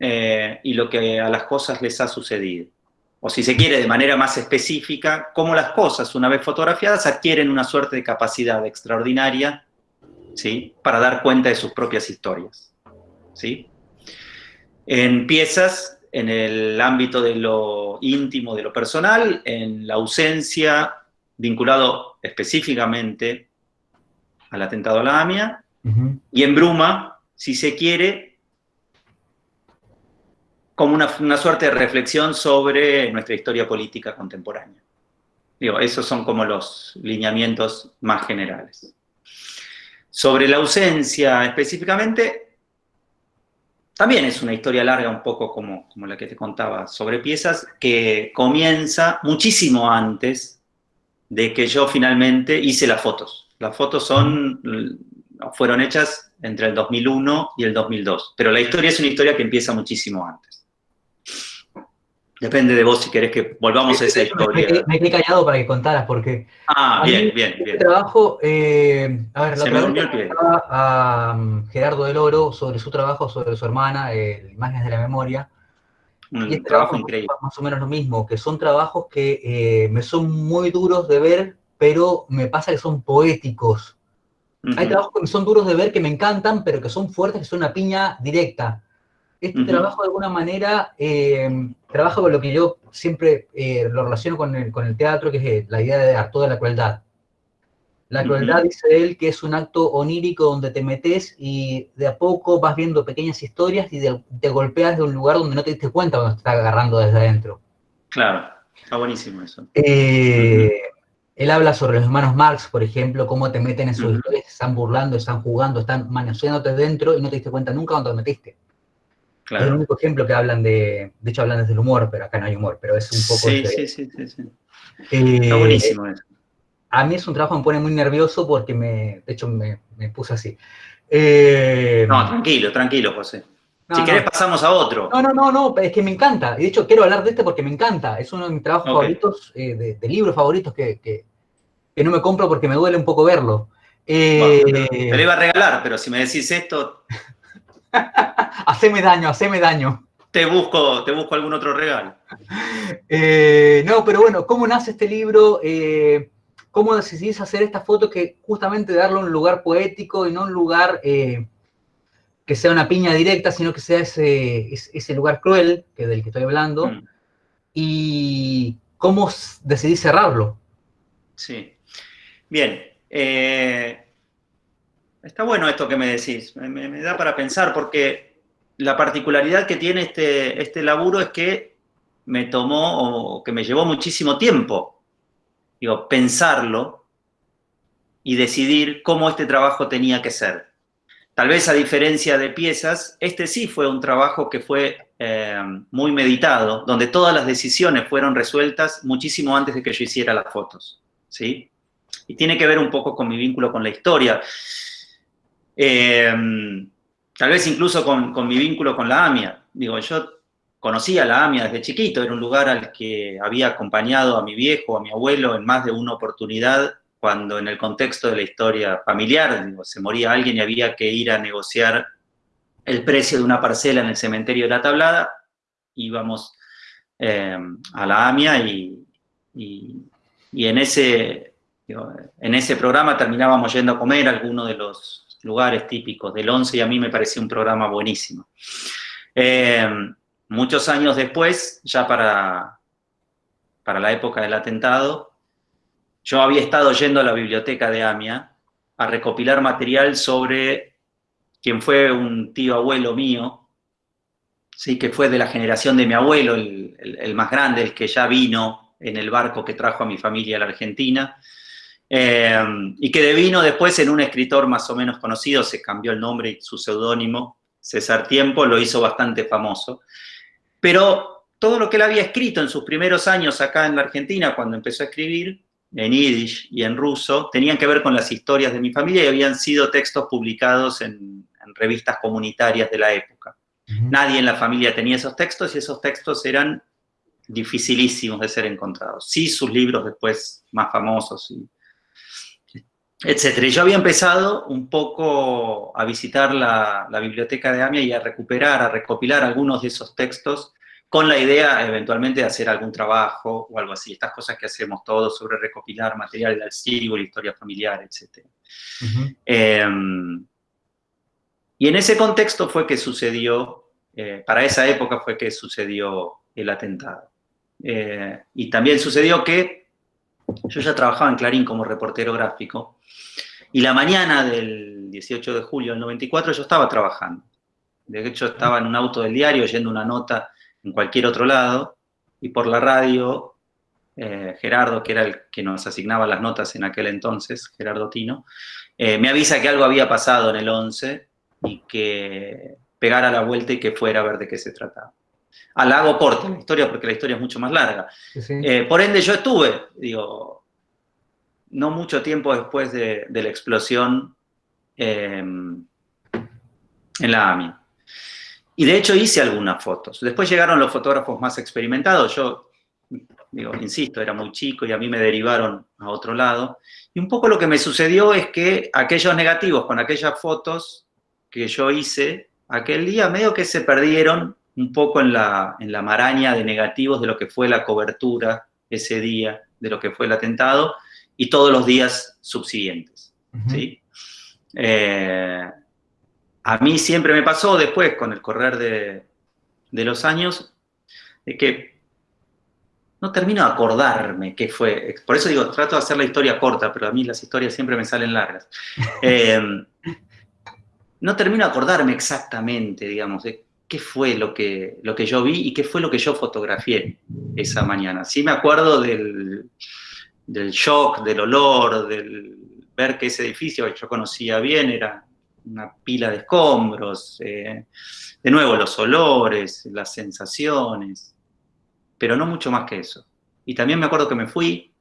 eh, y lo que a las cosas les ha sucedido. O si se quiere, de manera más específica, cómo las cosas, una vez fotografiadas, adquieren una suerte de capacidad extraordinaria ¿sí? para dar cuenta de sus propias historias. ¿sí? En piezas en el ámbito de lo íntimo, de lo personal, en la ausencia vinculado específicamente al atentado a la AMIA, y en Bruma, si se quiere, como una, suerte de reflexión sobre nuestra historia política contemporánea. Digo, esos son como los lineamientos más generales. Sobre la ausencia específicamente, también es una historia larga un poco como, como la que te contaba sobre piezas, que comienza muchísimo antes de que yo finalmente hice las fotos. Las fotos son, fueron hechas entre el 2001 y el 2002, pero la historia es una historia que empieza muchísimo antes. Depende de vos si querés que volvamos a esa historia. Me, quedé callado para que contaras, porque... Ah, bien, bien, este bien. trabajo, eh, a ver, la Se me durmió el pie. a um, Gerardo del Oro sobre su trabajo, sobre su hermana, eh, Imágenes de la Memoria. Un y este trabajo trabajo increíble. más o menos lo mismo, que son trabajos que eh, me son muy duros de ver, pero me pasa que son poéticos. Hay trabajos que me son duros de ver, que me encantan, pero que son fuertes, que son una piña directa. Este trabajo, de alguna manera, eh, trabaja con lo que yo siempre eh, lo relaciono con el, con el teatro, que es eh, la idea de acto de la crueldad. La crueldad, dice él, que es un acto onírico donde te metes y de a poco vas viendo pequeñas historias y de- te golpeas de un lugar donde no te diste cuenta cuando te está agarrando desde adentro. Claro, está buenísimo eso. Eh, Él habla sobre los hermanos Marx, por ejemplo, cómo te meten en sus historias, están burlando, están jugando, están manoseándote dentro y no te diste cuenta nunca cuando te metiste. Es el único ejemplo que hablan de, de hecho hablan desde el humor, pero acá no hay humor, pero es un poco... Sí, ese- sí, sí, sí, sí. Eh, Está buenísimo eso. A mí es un trabajo que me pone muy nervioso porque me, de hecho me, me puse así. Eh, No, tranquilo, tranquilo, José. no, si no. querés pasamos a otro. No, no, no, no, es que me encanta. Y de hecho quiero hablar de este porque me encanta. Es uno de mis trabajos favoritos, eh, de, de libros favoritos que, que- que no me compro porque me duele un poco verlo. Bueno, Eh, te lo iba a regalar, pero si me decís esto, haceme daño, haceme daño. te busco, te busco algún otro regalo. Eh, no, pero bueno, ¿cómo nace este libro? Eh, ¿Cómo decidís hacer esta foto que justamente darle un lugar poético y no un lugar eh, que sea una piña directa, sino que sea ese, lugar cruel que del que estoy hablando? Mm, ¿Y cómo decidís cerrarlo? Sí. Bien. eh, está bueno esto que me decís. Me, da para pensar porque la particularidad que tiene este, este laburo es que me tomó o que me llevó muchísimo tiempo. Digo, pensarlo y decidir cómo este trabajo tenía que ser. Tal vez a diferencia de piezas, este sí fue un trabajo que fue eh, muy meditado, donde todas las decisiones fueron resueltas muchísimo antes de que yo hiciera las fotos. ¿sí? Y tiene que ver un poco con mi vínculo con la historia. Eh, tal vez incluso con, mi vínculo con la AMIA. Digo, yo conocía la AMIA desde chiquito, era un lugar al que había acompañado a mi viejo, a mi abuelo en más de una oportunidad, cuando en el contexto de la historia familiar, se moría alguien y había que ir a negociar el precio de una parcela en el cementerio de la Tablada, íbamos eh, a la AMIA y, en, ese, en ese programa terminábamos yendo a comer a alguno de los lugares típicos. Del 11 y a mí me pareció un programa buenísimo. Eh, muchos años después, ya para, para la época del atentado, yo había estado yendo a la biblioteca de AMIA a recopilar material sobre quien fue un tío abuelo mío, sí, que fue de la generación de mi abuelo, el, el- el más grande, el que ya vino en el barco que trajo a mi familia a la Argentina, eh, y que devino después en un escritor más o menos conocido, se cambió el nombre y su seudónimo, César Tiempo, lo hizo bastante famoso. Pero todo lo que él había escrito en sus primeros años acá en la Argentina, cuando empezó a escribir, en yiddish y en ruso, tenían que ver con las historias de mi familia y habían sido textos publicados en, en revistas comunitarias de la época. Nadie en la familia tenía esos textos y esos textos eran dificilísimos de ser encontrados. Sí, sus libros después más famosos, y, etcétera. Y yo había empezado un poco a visitar la, la biblioteca de AMIA y a recuperar, a recopilar algunos de esos textos con la idea eventualmente de hacer algún trabajo o algo así. Estas cosas que hacemos todos sobre recopilar material del archivo, la historia familiar. Ujú. Eh, y en ese contexto fue que sucedió, eh, para esa época fue que sucedió el atentado. Eh, y también sucedió que yo ya trabajaba en Clarín como reportero gráfico, y la mañana del 18 de julio del 94 yo estaba trabajando. De hecho, estaba en un auto del diario oyendo una nota en cualquier otro lado, y por la radio eh, Gerardo, que era el que nos asignaba las notas en aquel entonces, Gerardo Tino, eh, me avisa que algo había pasado en el 11 y que pegara la vuelta y que fuera a ver de qué se trataba. Ah, la hago corta la historia porque la historia es mucho más larga. Eh, por ende, yo estuve, digo, no mucho tiempo después de, la explosión em, en la AMI. Y de hecho hice algunas fotos. Después llegaron los fotógrafos más experimentados. Yo, digo, insisto, era muy chico y a mí me derivaron a otro lado. Y un poco lo que me sucedió es que aquellos negativos con aquellas fotos que yo hice aquel día, medio que se perdieron un poco en la, en la maraña de negativos de lo que fue la cobertura ese día, de lo que fue el atentado, y todos los días subsiguientes. ¿sí? Eh, a mí siempre me pasó después, con el correr de, de los años, de que no termino de acordarme qué fue. Por eso digo, trato de hacer la historia corta, pero a mí las historias siempre me salen largas. Eh, no termino de acordarme exactamente, digamos, de qué fue lo que, lo que yo vi y qué fue lo que yo fotografié esa mañana. Sí me acuerdo del, del shock, del olor, del ver que ese edificio que yo conocía bien era una pila de escombros, eh, de nuevo los olores, las sensaciones, pero no mucho más que eso. Y también me acuerdo que me fui,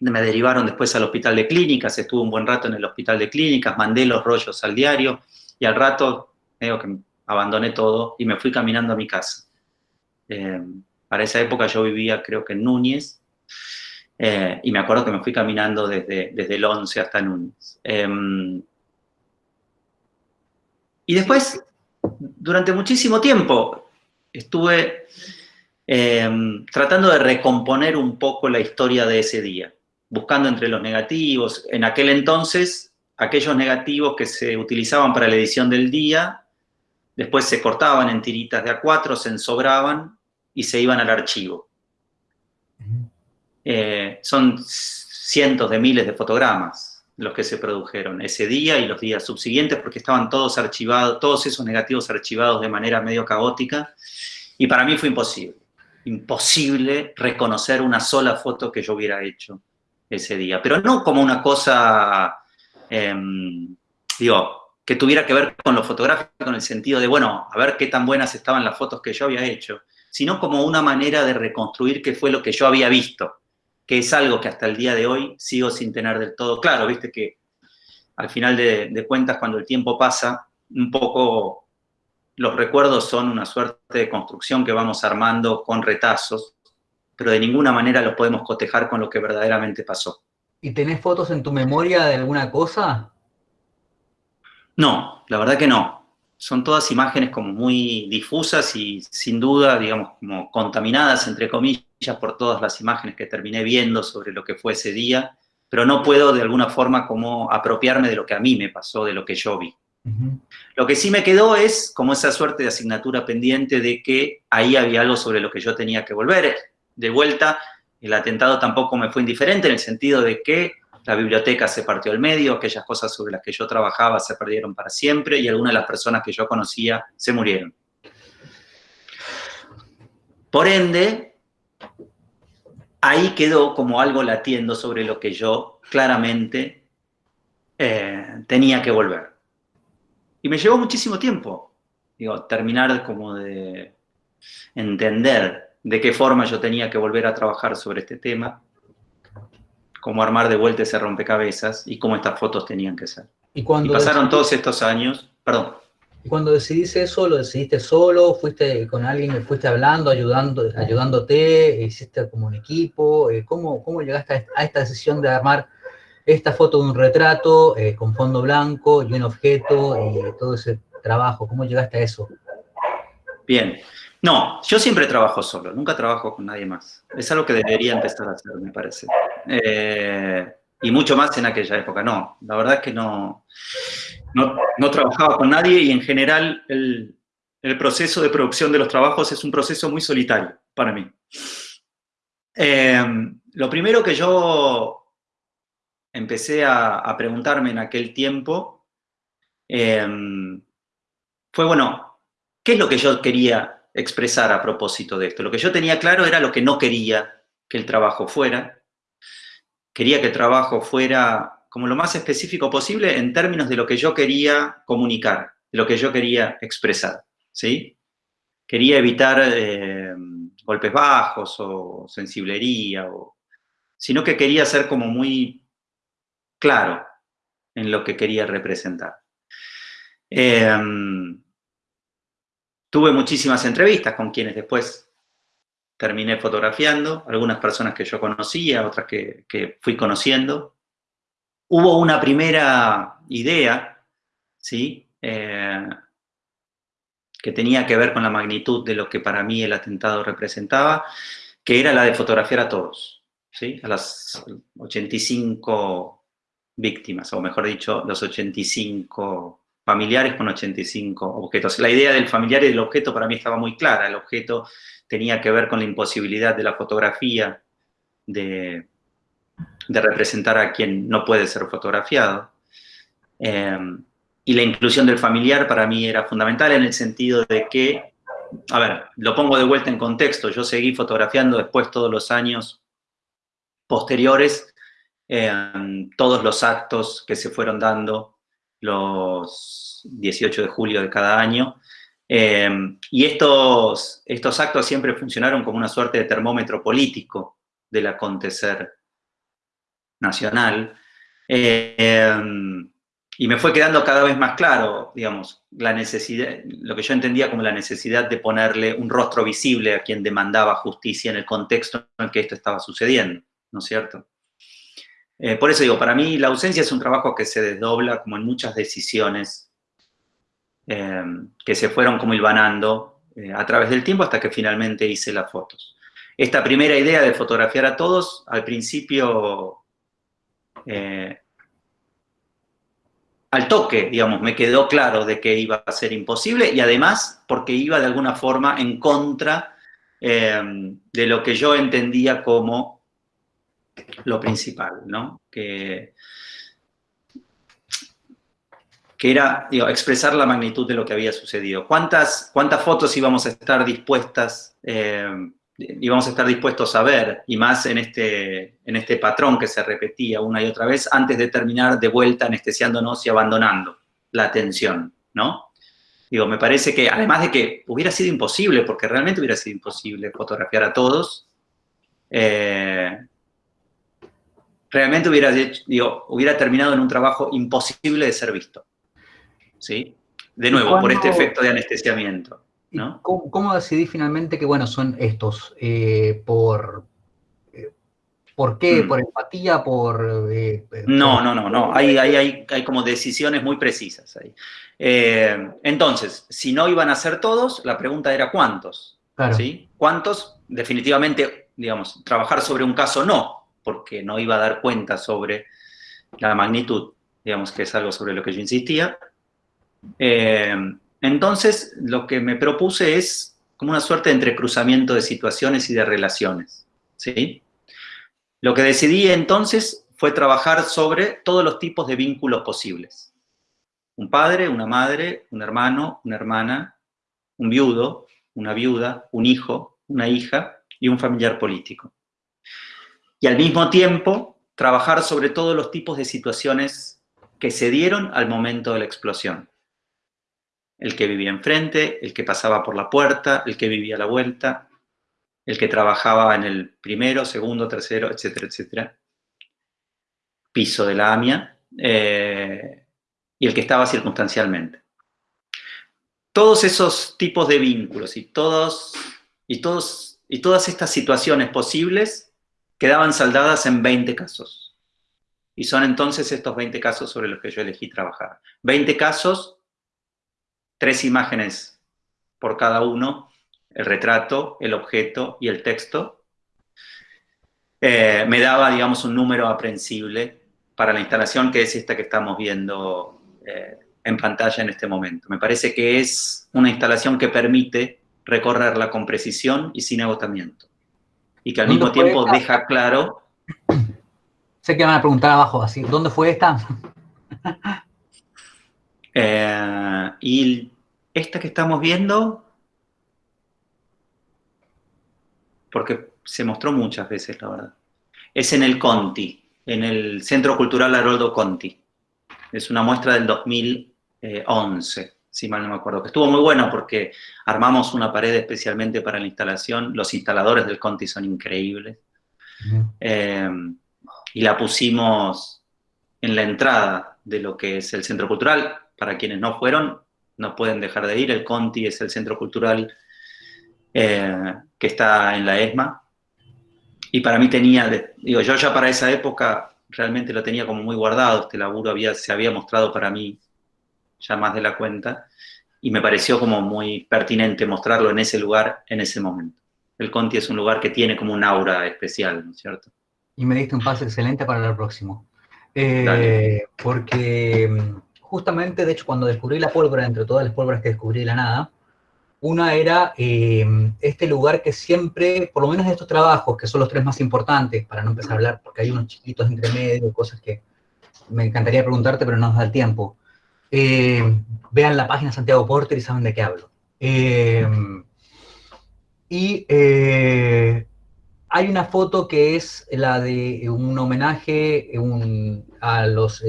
me derivaron después al hospital de clínicas, estuve un buen rato en el hospital de clínicas, mandé los rollos al diario, y al rato, digo que abandoné todo y me fui caminando a mi casa. Eh, para esa época yo vivía, creo que en Núñez, eh, y me acuerdo que me fui caminando desde, desde el 11 hasta Núñez. Em, y después, durante muchísimo tiempo, estuve em, tratando de recomponer un poco la historia de ese día, buscando entre los negativos. En aquel entonces, aquellos negativos que se utilizaban para la edición del día, después se cortaban en tiritas de A4, se ensobraban y se iban al archivo. Eh, son cientos de miles de fotogramas los que se produjeron ese día y los días subsiguientes porque estaban todos archivados, todos esos negativos archivados de manera medio caótica y para mí fue imposible, imposible reconocer una sola foto que yo hubiera hecho ese día, pero no como una cosa, em, digo, que tuviera que ver con lo fotográfico, en el sentido de, bueno, a ver qué tan buenas estaban las fotos que yo había hecho, sino como una manera de reconstruir qué fue lo que yo había visto que es algo que hasta el día de hoy sigo sin tener del todo claro. Viste que al final de, cuentas, cuando el tiempo pasa, un poco los recuerdos son una suerte de construcción que vamos armando con retazos, pero de ninguna manera los podemos cotejar con lo que verdaderamente pasó. ¿Y tenés fotos en tu memoria de alguna cosa? No, la verdad que no son todas imágenes como muy difusas y sin duda, digamos, como contaminadas, entre comillas, por todas las imágenes que terminé viendo sobre lo que fue ese día, pero no puedo de alguna forma como apropiarme de lo que a mí me pasó, de lo que yo vi. Lo que sí me quedó es como esa suerte de asignatura pendiente de que ahí había algo sobre lo que yo tenía que volver. De vuelta, el atentado tampoco me fue indiferente en el sentido de que la biblioteca se partió al medio, aquellas cosas sobre las que yo trabajaba se perdieron para siempre y algunas de las personas que yo conocía se murieron. Por ende, ahí quedó como algo latiendo sobre lo que yo claramente eh, tenía que volver. Y me llevó muchísimo tiempo, digo, terminar como de entender de qué forma yo tenía que volver a trabajar sobre este tema, cómo armar de vuelta ese rompecabezas y cómo estas fotos tenían que ser. Y, cuando pasaron todos estos años, perdón. Y cuando decidiste eso, ¿lo decidiste solo? ¿Fuiste con alguien, fuiste hablando, ayudando, ayudándote? ¿Hiciste como un equipo? Eh, ¿Cómo, cómo llegaste a esta decisión de armar esta foto de un retrato eh, con fondo blanco y un objeto y todo ese trabajo? ¿Cómo llegaste a eso? Bien, no, yo siempre trabajo solo, nunca trabajo con nadie más. Es algo que debería empezar a hacer, me parece. Eh, y mucho más en aquella época, no. La verdad es que no, no, trabajaba con nadie y en general el, proceso de producción de los trabajos es un proceso muy solitario para mí. Eh, lo primero que yo empecé a, preguntarme en aquel tiempo eh, fue, bueno, ¿qué es lo que yo quería expresar a propósito de esto. Lo que yo tenía claro era lo que no quería que el trabajo fuera. Quería que el trabajo fuera como lo más específico posible en términos de lo que yo quería comunicar, de lo que yo quería expresar, ¿sí? Quería evitar eh, golpes bajos o sensiblería, o, sino que quería ser como muy claro en lo que quería representar. Em, tuve muchísimas entrevistas con quienes después terminé fotografiando, algunas personas que yo conocía, otras que, fui conociendo. Hubo una primera idea, ¿sí? Eh, que tenía que ver con la magnitud de lo que para mí el atentado representaba, que era la de fotografiar a todos, ¿sí? a las 85 víctimas, o mejor dicho, los 85 familiares con 85 objetos. La idea del familiar y del objeto para mí estaba muy clara. El objeto tenía que ver con la imposibilidad de la fotografía de, representar a quien no puede ser fotografiado. Eh, y la inclusión del familiar para mí era fundamental en el sentido de que, a ver, lo pongo de vuelta en contexto, yo seguí fotografiando después todos los años posteriores, eh, todos los actos que se fueron dando los 18 de julio de cada año. Eh, y estos, estos actos siempre funcionaron como una suerte de termómetro político del acontecer nacional. Eh, y me fue quedando cada vez más claro, digamos, la necesidad, lo que yo entendía como la necesidad de ponerle un rostro visible a quien demandaba justicia en el contexto en el que esto estaba sucediendo, ¿no es cierto? Eh, por eso digo, para mí la ausencia es un trabajo que se desdobla como en muchas decisiones eh, que se fueron como hilvanando eh, a través del tiempo hasta que finalmente hice las fotos. Esta primera idea de fotografiar a todos, al principio, al toque, digamos, me quedó claro de que iba a ser imposible y además porque iba de alguna forma en contra de lo que yo entendía como lo principal, ¿no? Que, que era expresar la magnitud de lo que había sucedido. ¿Cuántas, cuántas fotos íbamos a estar dispuestas, eh, íbamos a estar dispuestos a ver, y más en este, en este patrón que se repetía una y otra vez, antes de terminar de vuelta anestesiándonos y abandonando la atención, ¿no? Digo, me parece que, además de que hubiera sido imposible, porque realmente hubiera sido imposible fotografiar a todos, eh, realmente hubiera, digo, hubiera terminado en un trabajo imposible de ser visto. ¿Sí? De nuevo, por este efecto de anestesiamiento. ¿no? ¿Cómo, decidí finalmente que, bueno, son estos? Eh, por, eh, ¿Por qué? Mm. ¿Por empatía? ¿Por...? Eh, no, no, no, no. Hay, hay, hay, como decisiones muy precisas ahí. entonces, si no iban a ser todos, la pregunta era ¿cuántos? ¿Sí? ¿Cuántos? Definitivamente, digamos, trabajar sobre un caso no, porque no iba a dar cuenta sobre la magnitud, digamos que es algo sobre lo que yo insistía. Eh, entonces, lo que me propuse es como una suerte de entrecruzamiento de situaciones y de relaciones, ¿sí? Lo que decidí entonces fue trabajar sobre todos los tipos de vínculos posibles. Un padre, una madre, un hermano, una hermana, un viudo, una viuda, un hijo, una hija y un familiar político y al mismo tiempo trabajar sobre todos los tipos de situaciones que se dieron al momento de la explosión. El que vivía enfrente, el que pasaba por la puerta, el que vivía a la vuelta, el que trabajaba en el primero, segundo, tercero, etcétera, etcétera, piso de la AMIA, eh, y el que estaba circunstancialmente. Todos esos tipos de vínculos y, todos, y, todos, y todas estas situaciones posibles quedaban saldadas en 20 casos. Y son entonces estos 20 casos sobre los que yo elegí trabajar. 20 casos, tres imágenes por cada uno, el retrato, el objeto y el texto. Eh, me daba, digamos, un número aprensible para la instalación que es esta que estamos viendo eh, en pantalla en este momento. Me parece que es una instalación que permite recorrerla con precisión y sin agotamiento y que al mismo tiempo deja claro... Sé que van a preguntar abajo, así, ¿dónde fue esta? Eh, y esta que estamos viendo, porque se mostró muchas veces, la verdad. Es en el Conti, en el Centro Cultural Haroldo Conti. Es una muestra del 2011, si mal no me acuerdo, que estuvo muy buena porque armamos una pared especialmente para la instalación, los instaladores del Conti son increíbles, eh, y la pusimos en la entrada de lo que es el Centro Cultural, para quienes no fueron, no pueden dejar de ir, el Conti es el Centro Cultural eh, que está en la ESMA, y para mí tenía, digo, yo ya para esa época realmente lo tenía como muy guardado, este laburo había, se había mostrado para mí ya más de la cuenta, y me pareció como muy pertinente mostrarlo en ese lugar, en ese momento. El Conti es un lugar que tiene como un aura especial, ¿no es cierto? Y me diste un paso excelente para el próximo. Eh, porque mm, justamente, de hecho, cuando descubrí la pólvora, entre todas las pólvoras que descubrí de la nada, una era eh, este lugar que siempre, por lo menos de estos trabajos, que son los tres más importantes, para no empezar a hablar, porque hay unos chiquitos entre medio, cosas que me encantaría preguntarte, pero no nos da el tiempo. Eh, vean la página Santiago Porter y saben de qué hablo. Eh, y hay una foto que es la de un homenaje a, los,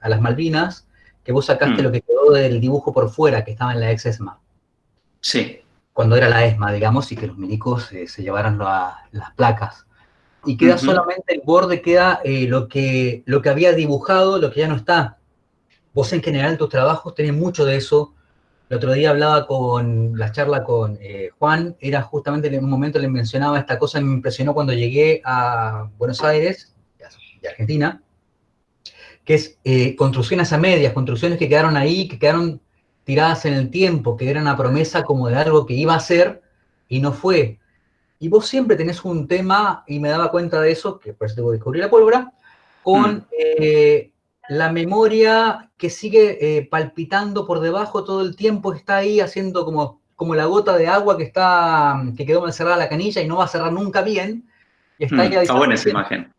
a las Malvinas, que vos sacaste mm. lo que quedó del dibujo por fuera, que estaba en la ex ESMA. Sí. Cuando era la ESMA, digamos, y que los milicos eh, se llevaran las placas. Y queda solamente el borde, queda eh, lo, que, lo que había dibujado, lo que ya no está. Vos en general tus trabajos tenés mucho de eso. El otro día hablaba con la charla con eh, Juan, era justamente en un momento le mencionaba esta cosa, me impresionó cuando llegué a Buenos Aires, de Argentina, que es construcciones a medias, construcciones que quedaron ahí, que quedaron tiradas en el tiempo, que era una promesa como de algo que iba a ser y no fue. Y vos siempre tenés un tema, y me daba cuenta de eso, que por eso tengo que descubrir la pólvora, con mm. eh, la memoria que sigue eh, palpitando por debajo todo el tiempo, está ahí haciendo como, como la gota de agua que, está, que quedó mal cerrada la canilla y no va a cerrar nunca bien. Y está, mm, está buena esa imagen.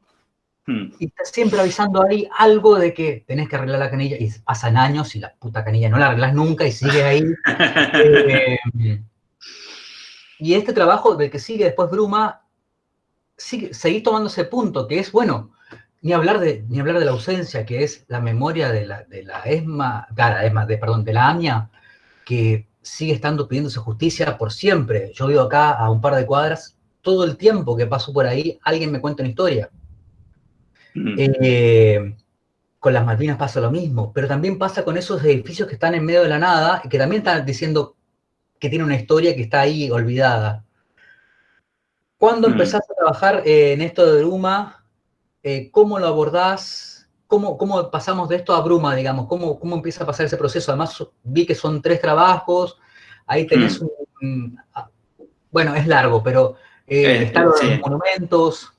Hmm. Y está siempre avisando ahí algo de que tenés que arreglar la canilla y pasan años y la puta canilla no la arreglas nunca y sigue ahí. Eh, y este trabajo del que sigue después Bruma, sigue, seguís tomando ese punto, que es, bueno, ni hablar de, ni hablar de la ausencia, que es la memoria de la, de la ESMA, ESMA de, perdón, de la AMIA, que sigue estando pidiéndose justicia por siempre. Yo vivo acá a un par de cuadras, todo el tiempo que paso por ahí, alguien me cuenta una historia. Mm. Eh, con las Malvinas pasa lo mismo, pero también pasa con esos edificios que están en medio de la nada y que también están diciendo que tiene una historia que está ahí olvidada. ¿Cuándo mm. empezás a trabajar eh, en esto de Bruma? Eh, ¿Cómo lo abordás? ¿Cómo, ¿Cómo, pasamos de esto a Bruma, digamos? ¿Cómo, ¿Cómo empieza a pasar ese proceso? Además, vi que son tres trabajos, ahí tenés mm. un... Bueno, es largo, pero están los monumentos.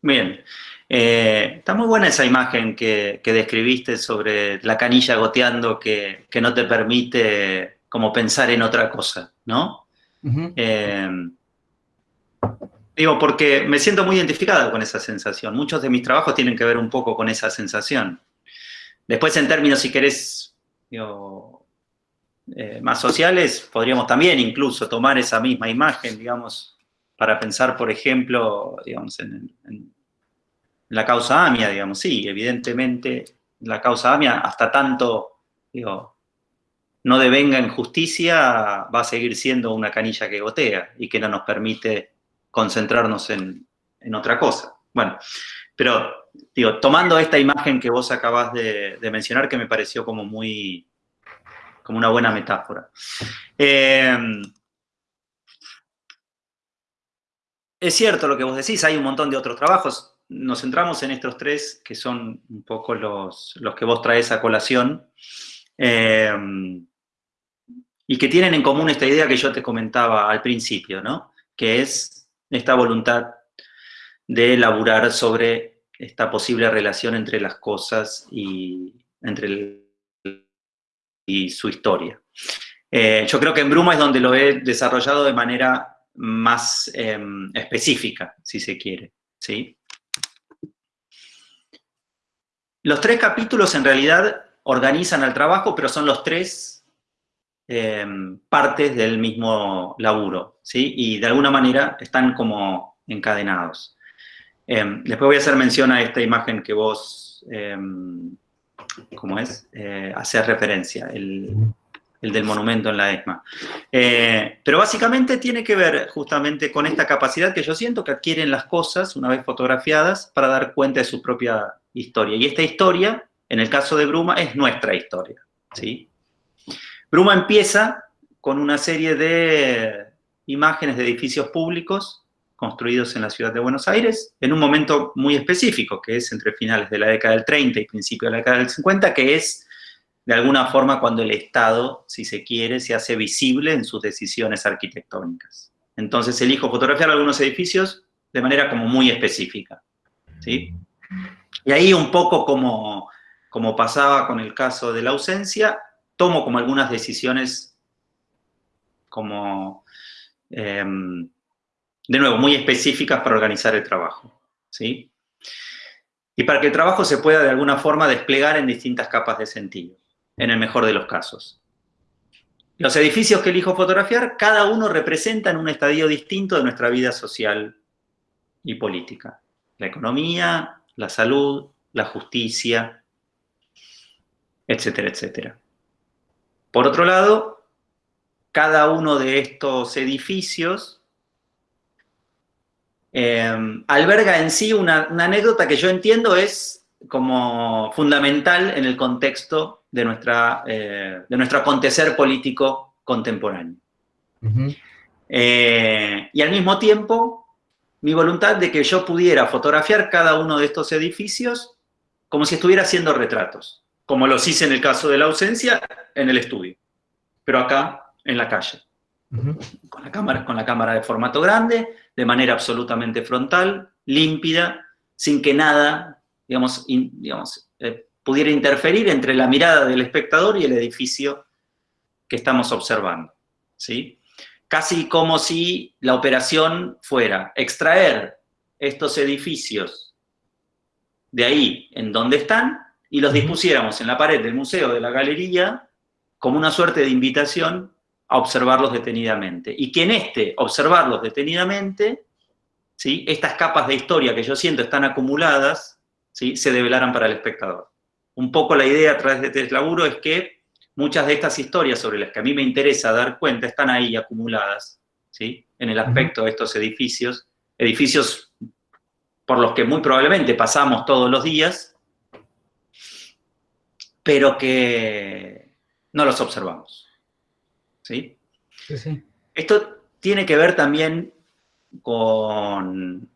Bien. Eh, está muy buena esa imagen que, describiste sobre la canilla goteando que, no te permite como pensar en otra cosa, ¿no? Eh, digo, porque me siento muy identificada con esa sensación. Muchos de mis trabajos tienen que ver un poco con esa sensación. Después, en términos, si querés, eh, más sociales, podríamos también incluso tomar esa misma imagen, digamos, para pensar, por ejemplo, digamos, en, la causa AMIA, digamos, sí, evidentemente la causa AMIA, hasta tanto, digo, no devenga en justicia, va a seguir siendo una canilla que gotea y que no nos permite concentrarnos en, otra cosa. Bueno, pero, digo, tomando esta imagen que vos acabás de, mencionar, que me pareció como muy, como una buena metáfora. Eh, Es cierto lo que vos decís, hay un montón de otros trabajos. Nos centramos en estos tres, que son un poco los, los que vos traes a colación, eh, y que tienen en común esta idea que yo te comentaba al principio, ¿no? Que es esta voluntad de elaborar sobre esta posible relación entre las cosas y, entre y su historia. Eh, yo creo que en Bruma es donde lo he desarrollado de manera más em, específica, si se quiere. ¿sí? Los tres capítulos en realidad organizan el trabajo, pero son los tres em, partes del mismo laburo, ¿sí? Y de alguna manera están como encadenados. Em, después voy a hacer mención a esta imagen que vos, em, ¿cómo es? Eh, hacer referencia, el, el, del monumento en la ESMA. Eh, pero básicamente tiene que ver justamente con esta capacidad que yo siento que adquieren las cosas una vez fotografiadas para dar cuenta de su propia historia. Y esta historia, en el caso de Bruma, es nuestra historia, ¿sí? Bruma empieza con una serie de imágenes de edificios públicos construidos en la ciudad de Buenos Aires, en un momento muy específico, que es entre finales de la década del 30 y principios de la década del 50, que es de alguna forma cuando el Estado, si se quiere, se hace visible en sus decisiones arquitectónicas. Entonces elijo fotografiar algunos edificios de manera como muy específica. ¿sí? Y ahí un poco como, como pasaba con el caso de la ausencia, tomo como algunas decisiones como, em, de nuevo, muy específicas para organizar el trabajo, ¿sí? Y para que el trabajo se pueda de alguna forma desplegar en distintas capas de sentido, en el mejor de los casos. Los edificios que elijo fotografiar, cada uno representa en un estadio distinto de nuestra vida social y política. La economía, la salud, la justicia, etcétera, etcétera. Por otro lado, cada uno de estos edificios em, alberga en sí una, anécdota que yo entiendo es como fundamental en el contexto de, nuestra, eh, de nuestro acontecer político contemporáneo. Eh, y al mismo tiempo, mi voluntad de que yo pudiera fotografiar cada uno de estos edificios como si estuviera haciendo retratos como los hice en el caso de la ausencia, en el estudio. Pero acá, en la calle. con, la cámara, con la cámara de formato grande, de manera absolutamente frontal, límpida, sin que nada, digamos, digamos eh, pudiera interferir entre la mirada del espectador y el edificio que estamos observando. ¿sí? Casi como si la operación fuera extraer estos edificios de ahí en donde están y los dispusiéramos en la pared del museo, de la galería, como una suerte de invitación a observarlos detenidamente. Y que en este observarlos detenidamente, ¿sí? estas capas de historia que yo siento están acumuladas, ¿sí? se develaran para el espectador. Un poco la idea a través de este laburo es que muchas de estas historias sobre las que a mí me interesa dar cuenta están ahí acumuladas, ¿sí? en el aspecto de estos edificios, edificios por los que muy probablemente pasamos todos los días, pero que no los observamos. ¿Sí? Sí, Esto tiene que ver también con,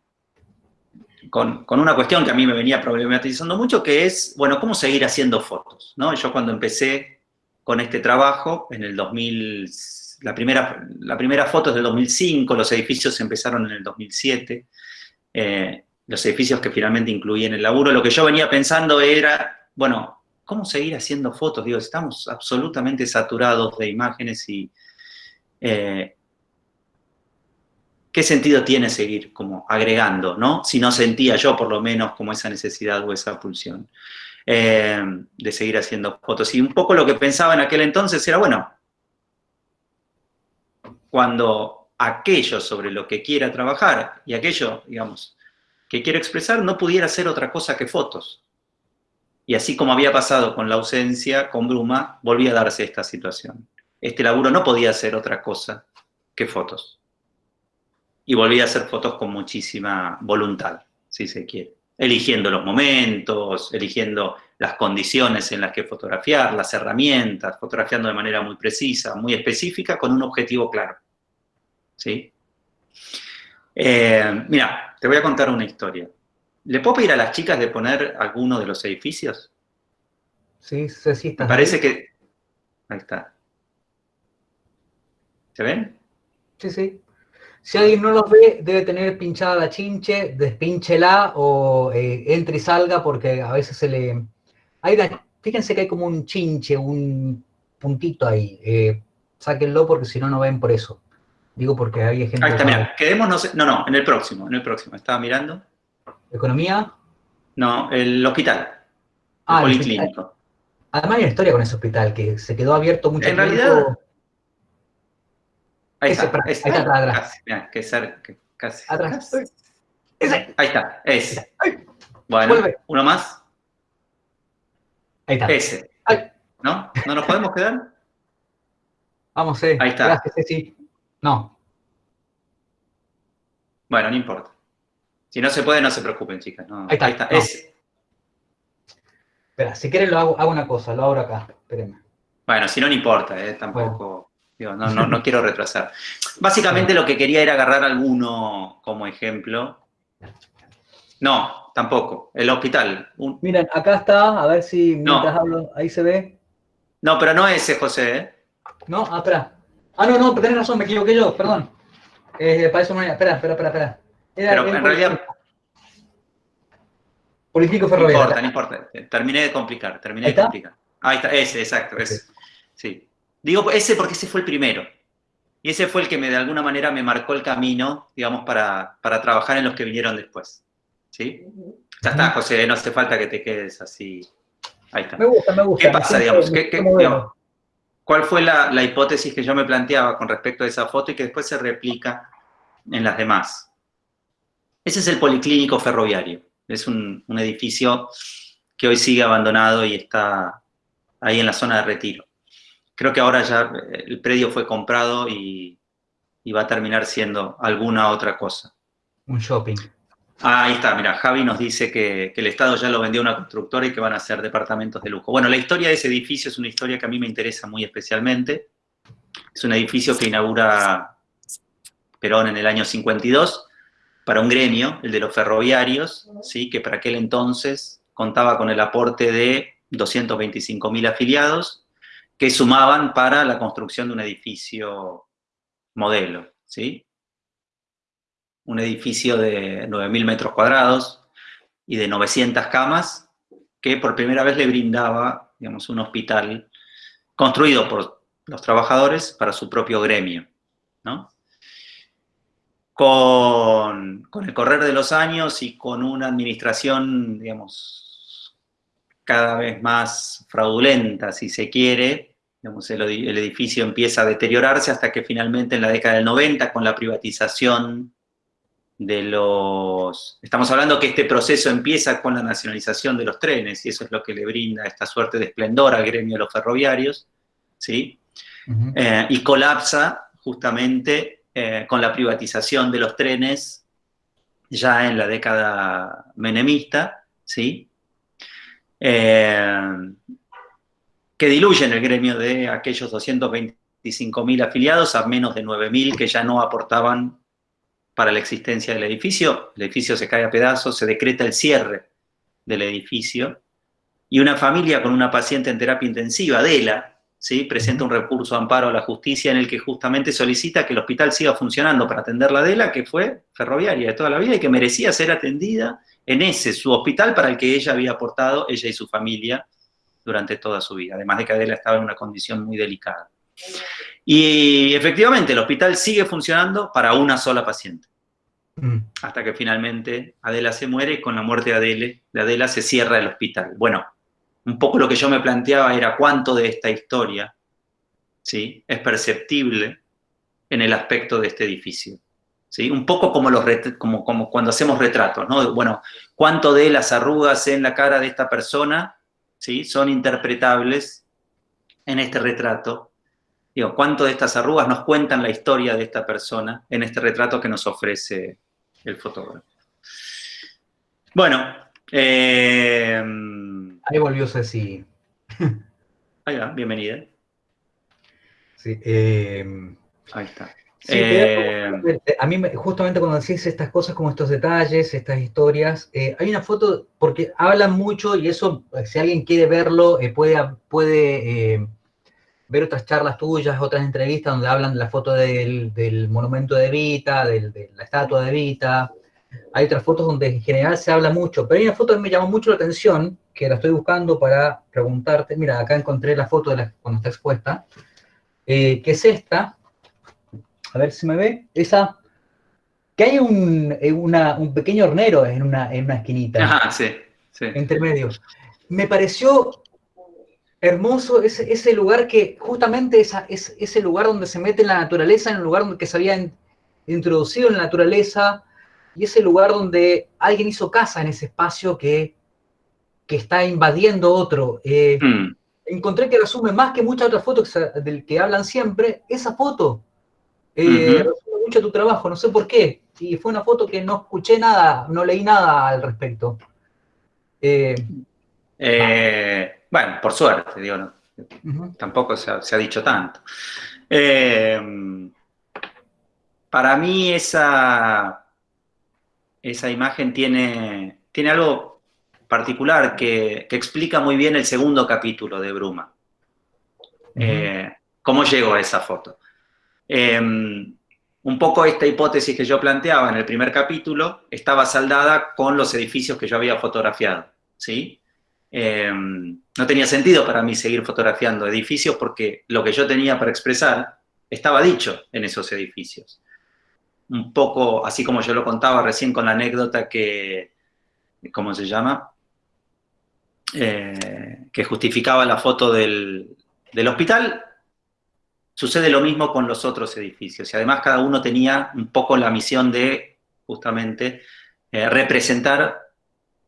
con, una cuestión que a mí me venía problematizando mucho, que es, bueno, ¿cómo seguir haciendo fotos? ¿no? Yo cuando empecé con este trabajo, en el 2000, la primera, la primera foto es del 2005, los edificios empezaron en el 2007, eh, los edificios que finalmente incluí en el laburo, lo que yo venía pensando era, bueno, ¿cómo seguir haciendo fotos? Digo, estamos absolutamente saturados de imágenes y... Eh, ¿Qué sentido tiene seguir como agregando, no? Si no sentía yo, por lo menos, como esa necesidad o esa pulsión eh, de seguir haciendo fotos. Y un poco lo que pensaba en aquel entonces era, bueno, cuando aquello sobre lo que quiera trabajar y aquello, digamos, que quiero expresar no pudiera ser otra cosa que fotos. Y así como había pasado con la ausencia, con Bruma, volvía a darse esta situación. Este laburo no podía ser otra cosa que fotos. Y volvía a hacer fotos con muchísima voluntad, si se quiere. Eligiendo los momentos, eligiendo las condiciones en las que fotografiar, las herramientas, fotografiando de manera muy precisa, muy específica, con un objetivo claro. ¿Sí? Eh, mira, te voy a contar una historia. ¿Le puedo pedir a las chicas de poner alguno de los edificios? Sí, sí, sí. Me parece que... Ahí está. ¿Se ven? Sí, sí. Si alguien no los ve, debe tener pinchada la chinche, despínchela o eh, entre y salga porque a veces se le... Hay Fíjense que hay como un chinche, un puntito ahí. Eh, sáquenlo porque si no, no ven por eso. Digo porque hay gente... Ahí está, mira, quedémonos... No, no, en el próximo, en el próximo. Estaba mirando. ¿Economía? No, el hospital. Ah, el policlínico. Además hay una historia con ese hospital, que se quedó abierto mucho en Realidad, Ahí está, ahí está atrás. Casi, mirá, que cerca, casi. Atrás. Ese. Ahí está, ese. Ay. Bueno, Vuelve. uno más. Ahí está. Ese. Ay. ¿No? ¿No nos podemos quedar? Vamos, eh. Ahí está. Gracias, Ceci. No. Bueno, no importa. Si no se puede, no se preocupen, chicas. No, Ahí está, no. Espera, si quieren lo hago, hago una cosa, lo abro acá. Espérenme. Bueno, si no, no importa, eh, tampoco. digo, no, no, no quiero retrasar. Básicamente lo que quería era agarrar alguno como ejemplo. No, tampoco. El hospital. Un- Miren, acá está, a ver si No. mientras hablo, ahí se ve. No, pero no ese, José. ¿eh? No, ah, espera. Ah, no, no, tenés razón, me equivoqué yo, perdón. Eh, para eso no era. Espera, espera, espera, espera. Era Pero en realidad- Político No ferroviario. importa, no importa. Terminé de complicar, terminé ¿Ahí de complicar. Ahí está, ese, exacto, ese. Sí. Digo ese porque ese fue el primero. Y ese fue el que me, de alguna manera me marcó el camino, digamos, para, para trabajar en los que vinieron después. ¿Sí? Ya está, José, no hace falta que te quedes así. Ahí está. Me gusta, me gusta. ¿Qué pasa, digamos? ¿Qué- qué- digamos? ¿Cuál fue la, la hipótesis que yo me planteaba con respecto a esa foto y que después se replica en las demás? Ese es el Policlínico Ferroviario. Es un, un edificio que hoy sigue abandonado y está ahí en la zona de retiro. Creo que ahora ya eh, el predio fue comprado y, y va a terminar siendo alguna otra cosa. Un shopping. Ah, ahí está, mira, Javi nos dice que, que el Estado ya lo vendió a una constructora y que van a ser departamentos de lujo. Bueno, la historia de ese edificio es una historia que a mí me interesa muy especialmente. Es un edificio que inaugura Perón en el año 52 para un gremio, el de los ferroviarios, ¿sí? que para aquel entonces contaba con el aporte de 225.000 afiliados que sumaban para la construcción de un edificio modelo, ¿sí? un edificio de 9.000 metros cuadrados y de 900 camas, que por primera vez le brindaba, digamos, un hospital construido por los trabajadores para su propio gremio, ¿no? Con, con el correr de los años y con una administración, digamos, cada vez más fraudulenta, si se quiere, digamos, el, el edificio empieza a deteriorarse hasta que finalmente en la década del 90, con la privatización de los... Estamos hablando que este proceso empieza con la nacionalización de los trenes, y eso es lo que le brinda esta suerte de esplendor al gremio de los ferroviarios, ¿sí? Eh, y colapsa justamente eh, con la privatización de los trenes ya en la década menemista, ¿sí? Eh, que diluyen el gremio de aquellos 225.000 afiliados a menos de 9.000 que ya no aportaban para la existencia del edificio. El edificio se cae a pedazos, se decreta el cierre del edificio, y una familia con una paciente en terapia intensiva, Adela, ¿sí? presenta un recurso de amparo a la justicia en el que justamente solicita que el hospital siga funcionando para atender la Adela, que fue ferroviaria de toda la vida y que merecía ser atendida en ese, su hospital para el que ella había aportado, ella y su familia, durante toda su vida, además de que Adela estaba en una condición muy delicada. Y efectivamente, el hospital sigue funcionando para una sola paciente, Mm. hasta que finalmente Adela se muere y con la muerte de Adela, de Adela se cierra el hospital. Bueno, un poco lo que yo me planteaba era cuánto de esta historia ¿sí? es perceptible en el aspecto de este edificio. ¿sí? Un poco como, los como cuando hacemos retratos, ¿no? Bueno, cuánto de las arrugas en la cara de esta persona ¿sí? son interpretables en este retrato. Digo, cuánto de estas arrugas nos cuentan la historia de esta persona en este retrato que nos ofrece el fotógrafo. Bueno, eh, Ahí volvió Ceci. ahí va, bienvenida. Sí, eh, Ahí está. sí, Eh, a mí, me- justamente cuando decís estas cosas, como estos detalles, estas historias, eh, hay una foto, porque hablan mucho y eso, eh, si alguien quiere verlo, eh, puede, puede ver otras charlas tuyas, otras entrevistas donde hablan de la foto del, del monumento de Evita, del- de la estatua de Evita. Hay otras fotos donde en general se habla mucho, pero hay una foto que me llamó mucho la atención, que la estoy buscando para preguntarte. Mira, acá encontré la foto de la, cuando está expuesta, eh, que es esta. A ver si me ve. Esa. Que hay un, eh, una- un pequeño hornero en una, en una esquinita ajá, sí, sí. entre medio. Me pareció hermoso ese, ese lugar que, justamente esa, es, ese lugar donde se mete en la naturaleza, en el lugar donde que se había introducido en la naturaleza, y ese lugar donde alguien hizo casa en ese espacio que, que está invadiendo otro. Eh, mm. Encontré que resume más que muchas otras fotos del que hablan siempre, esa foto. Eh, resume mucho tu trabajo, no sé por qué. Y fue una foto que no escuché nada, no leí nada al respecto. Eh, bueno, por suerte, digo, no. tampoco se ha, dicho tanto. para mí esa, esa imagen tiene, tiene algo particular que, explica muy bien el segundo capítulo de Bruma. Eh, ¿Cómo llegó a esa foto? Em, un poco esta hipótesis que yo planteaba en el primer capítulo estaba saldada con los edificios que yo había fotografiado, ¿sí? Em, no tenía sentido para mí seguir fotografiando edificios porque lo que yo tenía para expresar estaba dicho en esos edificios. Un poco así como yo lo contaba recién con la anécdota que, ¿cómo se llama? Eh, que justificaba la foto del, hospital, sucede lo mismo con los otros edificios. Y además cada uno tenía un poco la misión de, justamente, eh, representar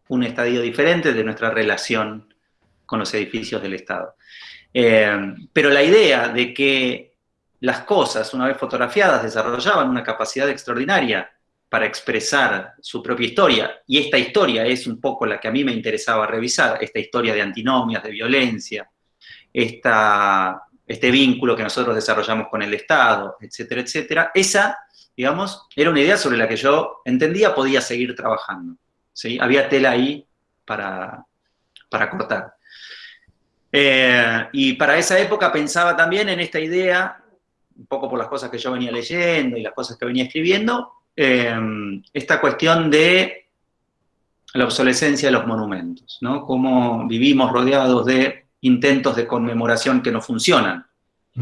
un estadio diferente de nuestra relación con los edificios del Estado. Eh, pero la idea de que las cosas, una vez fotografiadas, desarrollaban una capacidad extraordinaria para expresar su propia historia, y esta historia es un poco la que a mí me interesaba revisar, esta historia de antinomias, de violencia, esta, este vínculo que nosotros desarrollamos con el Estado, etcétera, etcétera, esa, digamos, era una idea sobre la que yo entendía podía seguir trabajando. ¿sí? Había tela ahí para, para cortar. Eh, y para esa época pensaba también en esta idea, un poco por las cosas que yo venía leyendo y las cosas que venía escribiendo, Em, esta cuestión de la obsolescencia de los monumentos, ¿no? Cómo vivimos rodeados de intentos de conmemoración que no funcionan,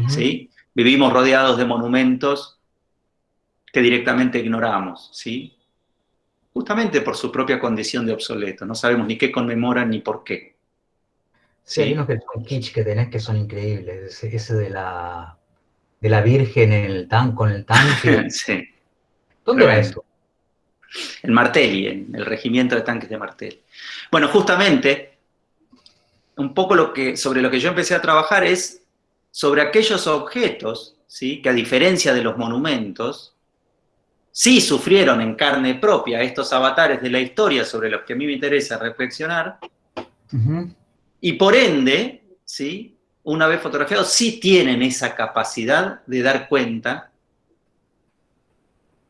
¿sí? Vivimos rodeados de monumentos que directamente ignoramos, ¿sí? Justamente por su propia condición de obsoleto, no sabemos ni qué conmemoran ni por qué. Sí, hay unos que son kitsch que tenés que son increíbles, ese, de la de la Virgen en el tan, con el tanque. sí. ¿Dónde va eso? En Martelli, en el regimiento de tanques de Martelli. Bueno, justamente, un poco lo que, sobre lo que yo empecé a trabajar es sobre aquellos objetos, ¿sí? que a diferencia de los monumentos, sí sufrieron en carne propia estos avatares de la historia sobre los que a mí me interesa reflexionar, y por ende, ¿sí? Una vez fotografiados, sí tienen esa capacidad de dar cuenta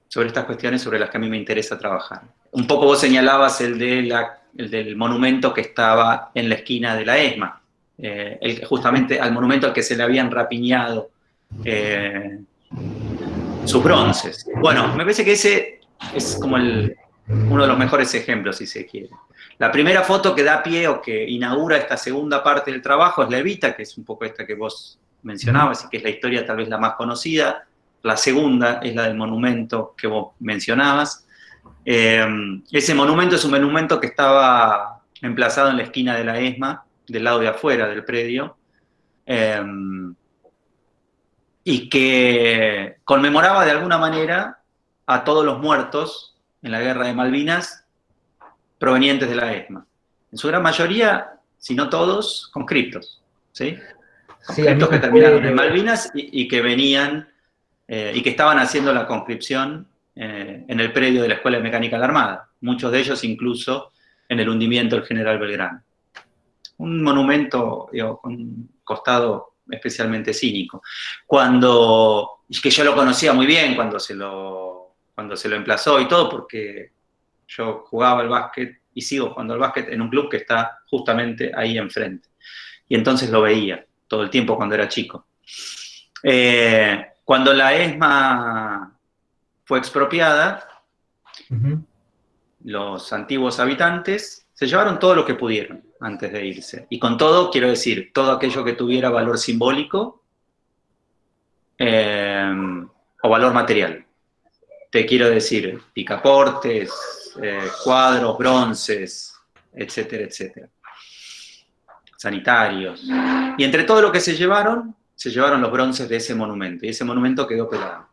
sobre estas cuestiones sobre las que a mí me interesa trabajar. Un poco vos señalabas el, de la, del monumento que estaba en la esquina de la ESMA, eh, justamente al monumento al que se le habían rapiñado eh, sus bronces. Bueno, me parece que ese es como uno de los mejores ejemplos, si se quiere. La primera foto que da pie o que inaugura esta segunda parte del trabajo es la Evita, que es un poco esta que vos mencionabas y que es la historia tal vez la más conocida, la segunda es la del monumento que vos mencionabas. Eh, ese monumento es un monumento que estaba emplazado en la esquina de la ESMA, del lado de afuera del predio, eh, y que conmemoraba de alguna manera a todos los muertos en la guerra de Malvinas provenientes de la ESMA. En su gran mayoría, si no todos, conscriptos. ¿sí? Conscriptos que terminaron en Malvinas y que venían eh, y que estaban haciendo la conscripción eh, en el predio de la Escuela de Mecánica de la Armada, muchos de ellos incluso en el hundimiento del General Belgrano. Un monumento con un costado especialmente cínico. Cuando, que yo lo conocía muy bien cuando se lo, cuando se lo emplazó y todo, porque yo jugaba al básquet y sigo jugando al básquet en un club que está justamente ahí enfrente. Y entonces lo veía todo el tiempo cuando era chico. Eh, cuando la ESMA fue expropiada, los antiguos habitantes se llevaron todo lo que pudieron antes de irse. Y con todo, quiero decir, todo aquello que tuviera valor simbólico eh, o valor material. Te quiero decir, picaportes, eh, cuadros, bronces, etcétera, etcétera. sanitarios. Y entre todo lo que se llevaron, se llevaron los bronces de ese monumento, y ese monumento quedó pelado.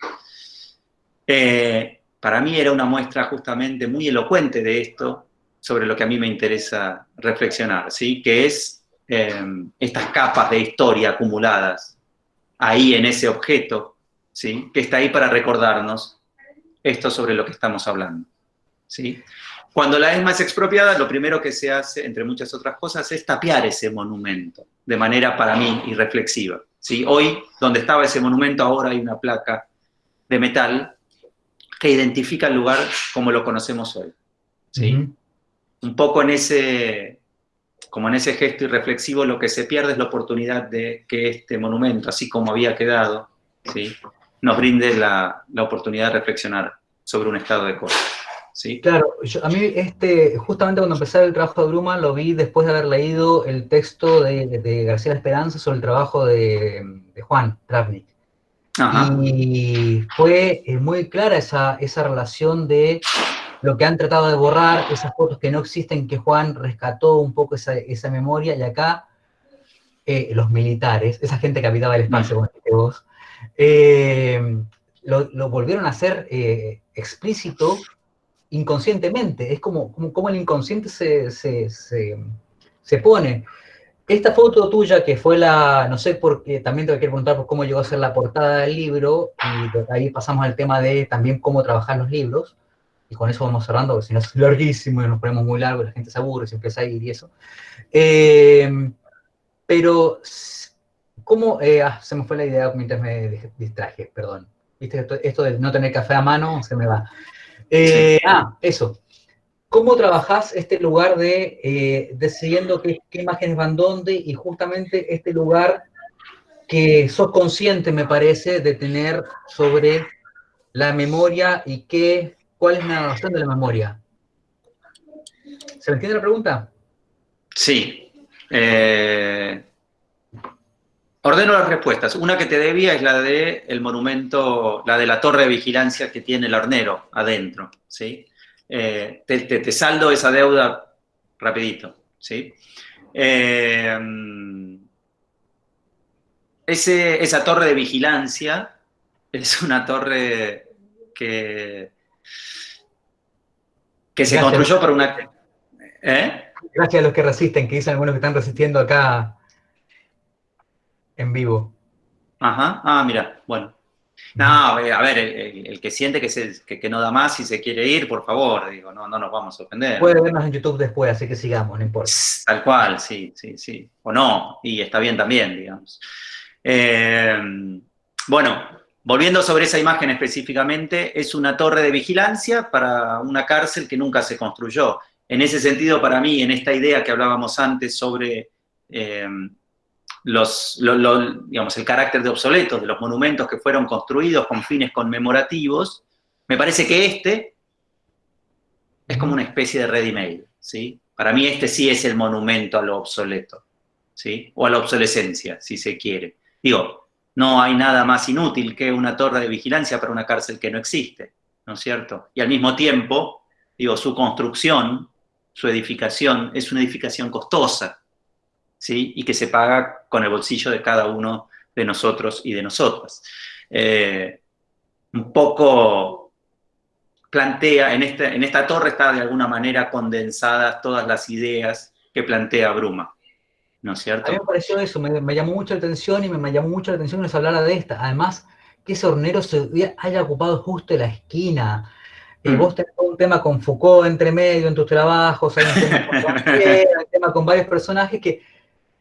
Eh, para mí era una muestra justamente muy elocuente de esto, sobre lo que a mí me interesa reflexionar, ¿sí? que es eh, estas capas de historia acumuladas ahí en ese objeto, ¿sí? que está ahí para recordarnos esto sobre lo que estamos hablando. ¿sí? Cuando la ESMA es expropiada, lo primero que se hace, entre muchas otras cosas, es tapiar ese monumento, de manera para mí irreflexiva. ¿sí? Hoy, donde estaba ese monumento, ahora hay una placa de metal que identifica el lugar como lo conocemos hoy. ¿sí? Un poco en ese, como en ese gesto irreflexivo, lo que se pierde es la oportunidad de que este monumento, así como había quedado, ¿sí? Nos brinde la, la oportunidad de reflexionar sobre un estado de cosas. ¿sí? Claro, a mí este, justamente cuando empecé el trabajo de Bruma lo vi después de haber leído el texto de, de García Esperanza sobre el trabajo de, de Juan Travnik. Y fue eh, muy clara esa, esa relación de lo que han tratado de borrar, esas fotos que no existen, que Juan rescató un poco esa, esa memoria, y acá eh, los militares, esa gente que habitaba el espacio, como dijiste vos, eh, lo, volvieron a hacer eh, explícito inconscientemente. Es como, como, el inconsciente se, se, pone. Esta foto tuya, que fue la, no sé por qué, también te quiero preguntar por cómo llegó a ser la portada del libro, y ahí pasamos al tema de también cómo trabajar los libros, y con eso vamos cerrando, porque si no es larguísimo y nos ponemos muy largo, la gente se aburre, se empieza a ir y eso. pero ¿Cómo? Eh, ah, se me fue la idea mientras me distraje, perdón. ¿Viste? Esto, de no tener café a mano se me va. Eh, ah, eso. ¿Cómo trabajás este lugar de eh, decidiendo qué, imágenes van dónde y justamente este lugar que sos consciente, me parece, de tener sobre la memoria y qué, cuál es la noción de la memoria? ¿Se me entiende la pregunta? Sí. Eh, Ordeno las respuestas. Una que te debía es la de el monumento, la de la torre de vigilancia que tiene el hornero adentro, ¿sí? Eh, te, saldo esa deuda rapidito, ¿sí? Eh, ese, esa torre de vigilancia es una torre que, que se construyó por una... ¿eh? Gracias a los que resisten, que dicen algunos que están resistiendo acá en vivo. Ajá, ah, mira, bueno. No, a ver, el, que siente que, se, que, no da más y se quiere ir, por favor, digo, no, no nos vamos a ofender. Puede vernos en YouTube después, así que sigamos, no importa. Tal cual, sí, sí, sí. O no, y está bien también, digamos. Eh, bueno, volviendo sobre esa imagen específicamente, es una torre de vigilancia para una cárcel que nunca se construyó. En ese sentido, para mí, en esta idea que hablábamos antes sobre eh, los, digamos, el carácter de obsoletos de los monumentos que fueron construidos con fines conmemorativos, me parece que este es como una especie de ready-made, ¿sí? Para mí este sí es el monumento a lo obsoleto, ¿sí? O a la obsolescencia, si se quiere. Digo, no hay nada más inútil que una torre de vigilancia para una cárcel que no existe, ¿no es cierto? Y al mismo tiempo, digo, su construcción, su edificación, es una edificación costosa, y que se paga con el bolsillo de cada uno de nosotros y de nosotras. Eh, un poco plantea, en, este, en esta torre está de alguna manera condensadas todas las ideas que plantea Bruma. ¿No es cierto? A mí me pareció eso, me, llamó mucho la atención y me, llamó mucho la atención que se hablara de esta. Además, que ese hornero se haya ocupado justo la esquina. Eh, mm. vos tenés un tema con Foucault entre medio en tus trabajos, hay un tema con, un tema con varios personajes que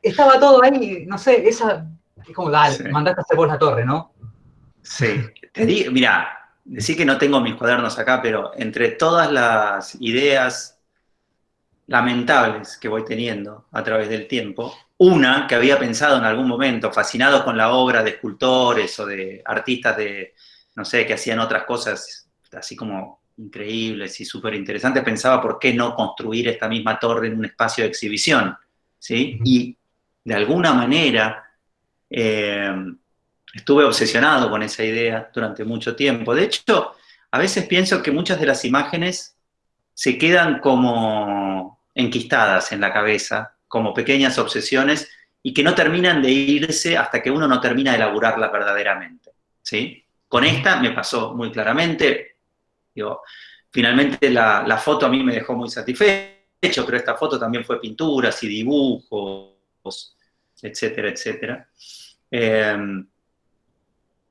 estaba todo ahí, no sé, esa, es como, dale, mandaste a hacer vos la torre, ¿no? Sí, te digo, mira, decir que no tengo mis cuadernos acá, pero entre todas las ideas lamentables que voy teniendo a través del tiempo, una que había pensado en algún momento, fascinado con la obra de escultores o de artistas de, no sé, que hacían otras cosas así como increíbles y súper interesantes, pensaba por qué no construir esta misma torre en un espacio de exhibición, ¿sí? Y de alguna manera, eh, estuve obsesionado con esa idea durante mucho tiempo. De hecho, a veces pienso que muchas de las imágenes se quedan como enquistadas en la cabeza como pequeñas obsesiones y que no terminan de irse hasta que uno no termina de elaborarlas verdaderamente, ¿sí? Con esta me pasó muy claramente, digo, finalmente la, la foto a mí me dejó muy satisfecho, pero esta foto también fue pinturas y dibujos, etcétera, etcétera. Em,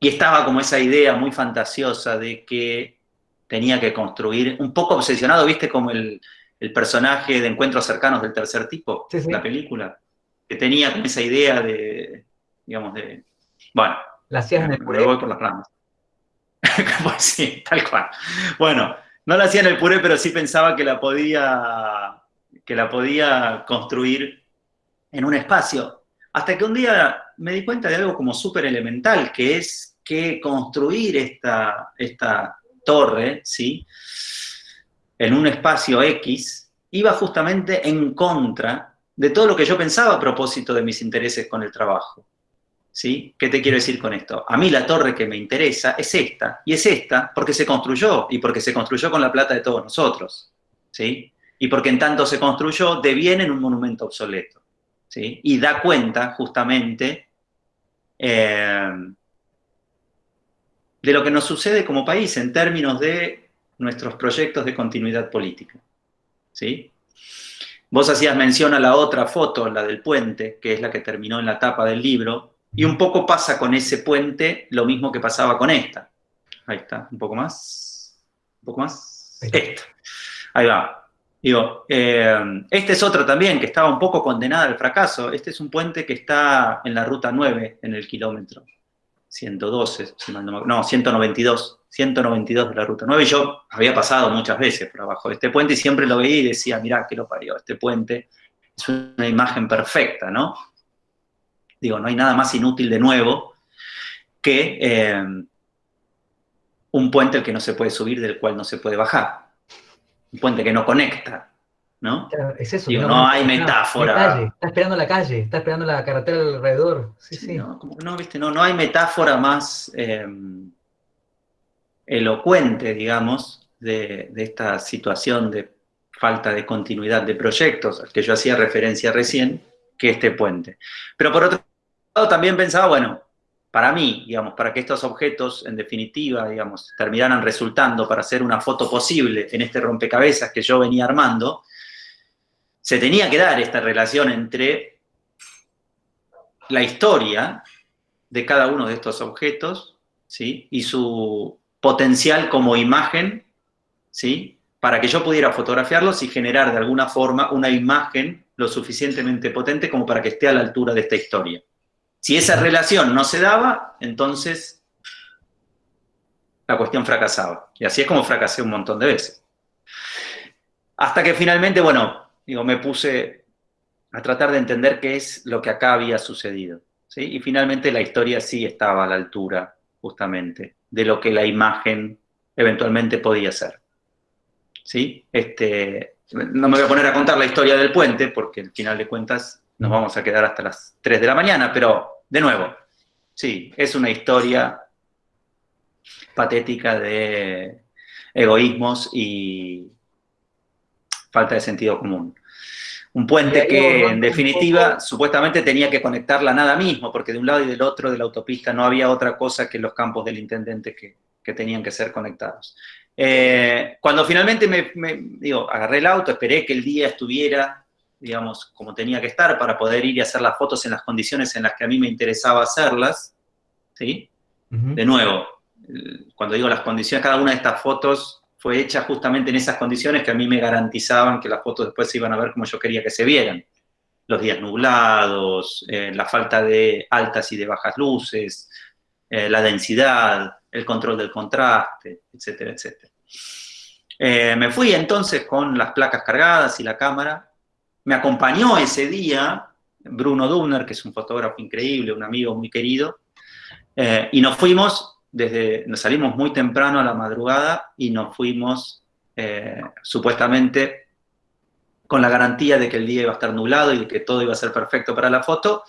y estaba como esa idea muy fantasiosa de que tenía que construir, un poco obsesionado, viste, como el, personaje de Encuentros Cercanos del Tercer Tipo, la película, que tenía como esa idea de, digamos, de, bueno, la hacías el puré. voy por las ramas. pues sí, tal cual. Bueno, no la hacía en el puré, pero sí pensaba que la podía, que la podía construir en un espacio. Hasta que un día me di cuenta de algo como súper elemental, que es que construir esta, esta torre, ¿sí? En un espacio X, iba justamente en contra de todo lo que yo pensaba a propósito de mis intereses con el trabajo. ¿Sí? ¿Qué te quiero decir con esto? A mí la torre que me interesa es esta, y es esta porque se construyó, y porque se construyó con la plata de todos nosotros, ¿sí? Y porque en tanto se construyó, deviene en un monumento obsoleto, ¿sí? Y da cuenta, justamente, eh, de lo que nos sucede como país en términos de nuestros proyectos de continuidad política. ¿Sí? Vos hacías mención a la otra foto, la del puente, que es la que terminó en la tapa del libro, y un poco pasa con ese puente lo mismo que pasaba con esta. Ahí está, un poco más, un poco más. Esta. Ahí va. Digo, esta es otra también que estaba un poco condenada al fracaso. Este es un puente que está en la ruta 9, en el kilómetro 112, no, 192, 192 de la ruta 9. Yo había pasado muchas veces por abajo de este puente y siempre lo veía y decía, mirá, que lo parió, este puente es una imagen perfecta, ¿no? Digo, no hay nada más inútil de nuevo que eh, un puente al que no se puede subir, del cual no se puede bajar. Un puente que no conecta, ¿no? es eso. no, hay metáfora. está esperando la calle, está esperando la carretera alrededor. Sí, sí. No, ¿viste? no, no hay metáfora más em, elocuente, digamos, de, esta situación de falta de continuidad de proyectos, al que yo hacía referencia recién, que este puente. Pero por otro lado también pensaba, bueno, para mí, digamos, para que estos objetos, en definitiva, digamos, terminaran resultando para hacer una foto posible en este rompecabezas que yo venía armando, se tenía que dar esta relación entre la historia de cada uno de estos objetos ¿sí? y su potencial como imagen ¿sí? para que yo pudiera fotografiarlos y generar de alguna forma una imagen lo suficientemente potente como para que esté a la altura de esta historia. Si esa relación no se daba, entonces la cuestión fracasaba. Y así es como fracasé un montón de veces. Hasta que finalmente, bueno, digo, me puse a tratar de entender qué es lo que acá había sucedido. ¿sí? Y finalmente la historia sí estaba a la altura, justamente, de lo que la imagen eventualmente podía ser. ¿Sí? Este, no me voy a poner a contar la historia del puente, porque al final de cuentas nos vamos a quedar hasta las 3 de la mañana, pero, de nuevo, sí, es una historia patética de egoísmos y falta de sentido común. Un puente que, en definitiva, supuestamente tenía que conectar la nada mismo, porque de un lado y del otro de la autopista no había otra cosa que los campos del intendente que, tenían que ser conectados. Eh, cuando finalmente me, digo, agarré el auto, esperé que el día estuviera, digamos, como tenía que estar para poder ir y hacer las fotos en las condiciones en las que a mí me interesaba hacerlas, ¿sí? De nuevo, cuando digo las condiciones, cada una de estas fotos fue hecha justamente en esas condiciones que a mí me garantizaban que las fotos después se iban a ver como yo quería que se vieran. Los días nublados, eh, la falta de altas y de bajas luces, eh, la densidad, el control del contraste, etcétera, etcétera. Eh, me fui entonces con las placas cargadas y la cámara. Me acompañó ese día Bruno Dubner, que es un fotógrafo increíble, un amigo muy querido, y nos fuimos desde, nos salimos muy temprano a la madrugada y nos fuimos eh, supuestamente con la garantía de que el día iba a estar nublado y de que todo iba a ser perfecto para la foto,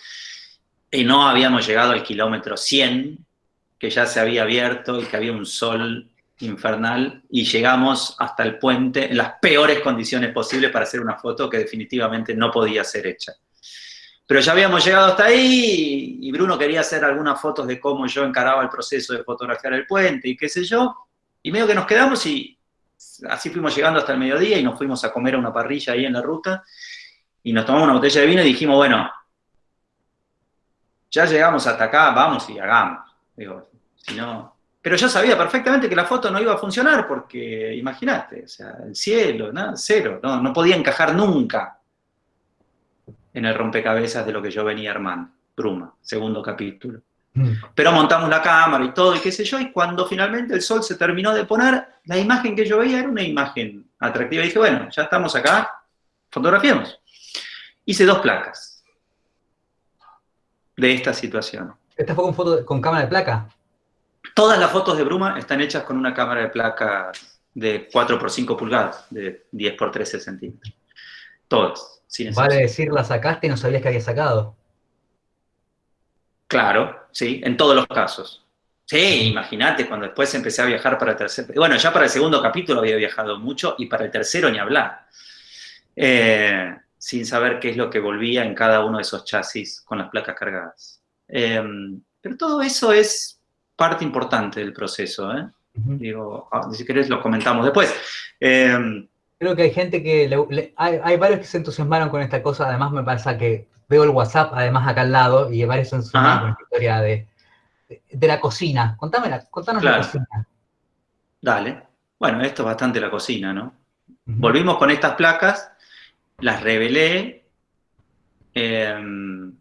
y no habíamos llegado al kilómetro 100, que ya se había abierto y que había un sol infernal y llegamos hasta el puente en las peores condiciones posibles para hacer una foto que definitivamente no podía ser hecha. Pero ya habíamos llegado hasta ahí y Bruno quería hacer algunas fotos de cómo yo encaraba el proceso de fotografiar el puente y qué sé yo. Y medio que nos quedamos y así fuimos llegando hasta el mediodía y nos fuimos a comer a una parrilla ahí en la ruta y nos tomamos una botella de vino y dijimos, bueno, ya llegamos hasta acá, vamos y hagamos. Digo, si no... Pero yo sabía perfectamente que la foto no iba a funcionar porque, imagínate, o sea, el cielo, nada, cero, no, no podía encajar nunca en el rompecabezas de lo que yo venía armando. Bruma, segundo capítulo. Mm. Pero montamos la cámara y todo, y qué sé yo, y cuando finalmente el sol se terminó de poner, la imagen que yo veía era una imagen atractiva. Y dije, bueno, ya estamos acá, fotografiemos. Hice dos placas de esta situación. ¿Esta fue con, foto, con cámara de placa? Todas las fotos de Bruma están hechas con una cámara de placa de 4 x 5 pulgadas, de 10 x 13 centímetros. Todas. vale decir, la sacaste y no sabías que había sacado. Claro, sí, en todos los casos. Sí, imagínate, cuando después empecé a viajar para el tercer... Bueno, ya para el segundo capítulo había viajado mucho y para el tercero ni hablar. Eh, sin saber qué es lo que volvía en cada uno de esos chasis con las placas cargadas. Eh, pero todo eso es parte importante del proceso. ¿eh? Digo, ah, si querés lo comentamos después. Creo que hay gente que... hay, varios que se entusiasmaron con esta cosa, además me pasa que veo el WhatsApp además acá al lado y varios se entusiasmaron con la historia de, de, la cocina. Contame la, contanos la cocina. Dale. Bueno, esto es bastante la cocina, ¿no? Volvimos con estas placas las revelé. Em,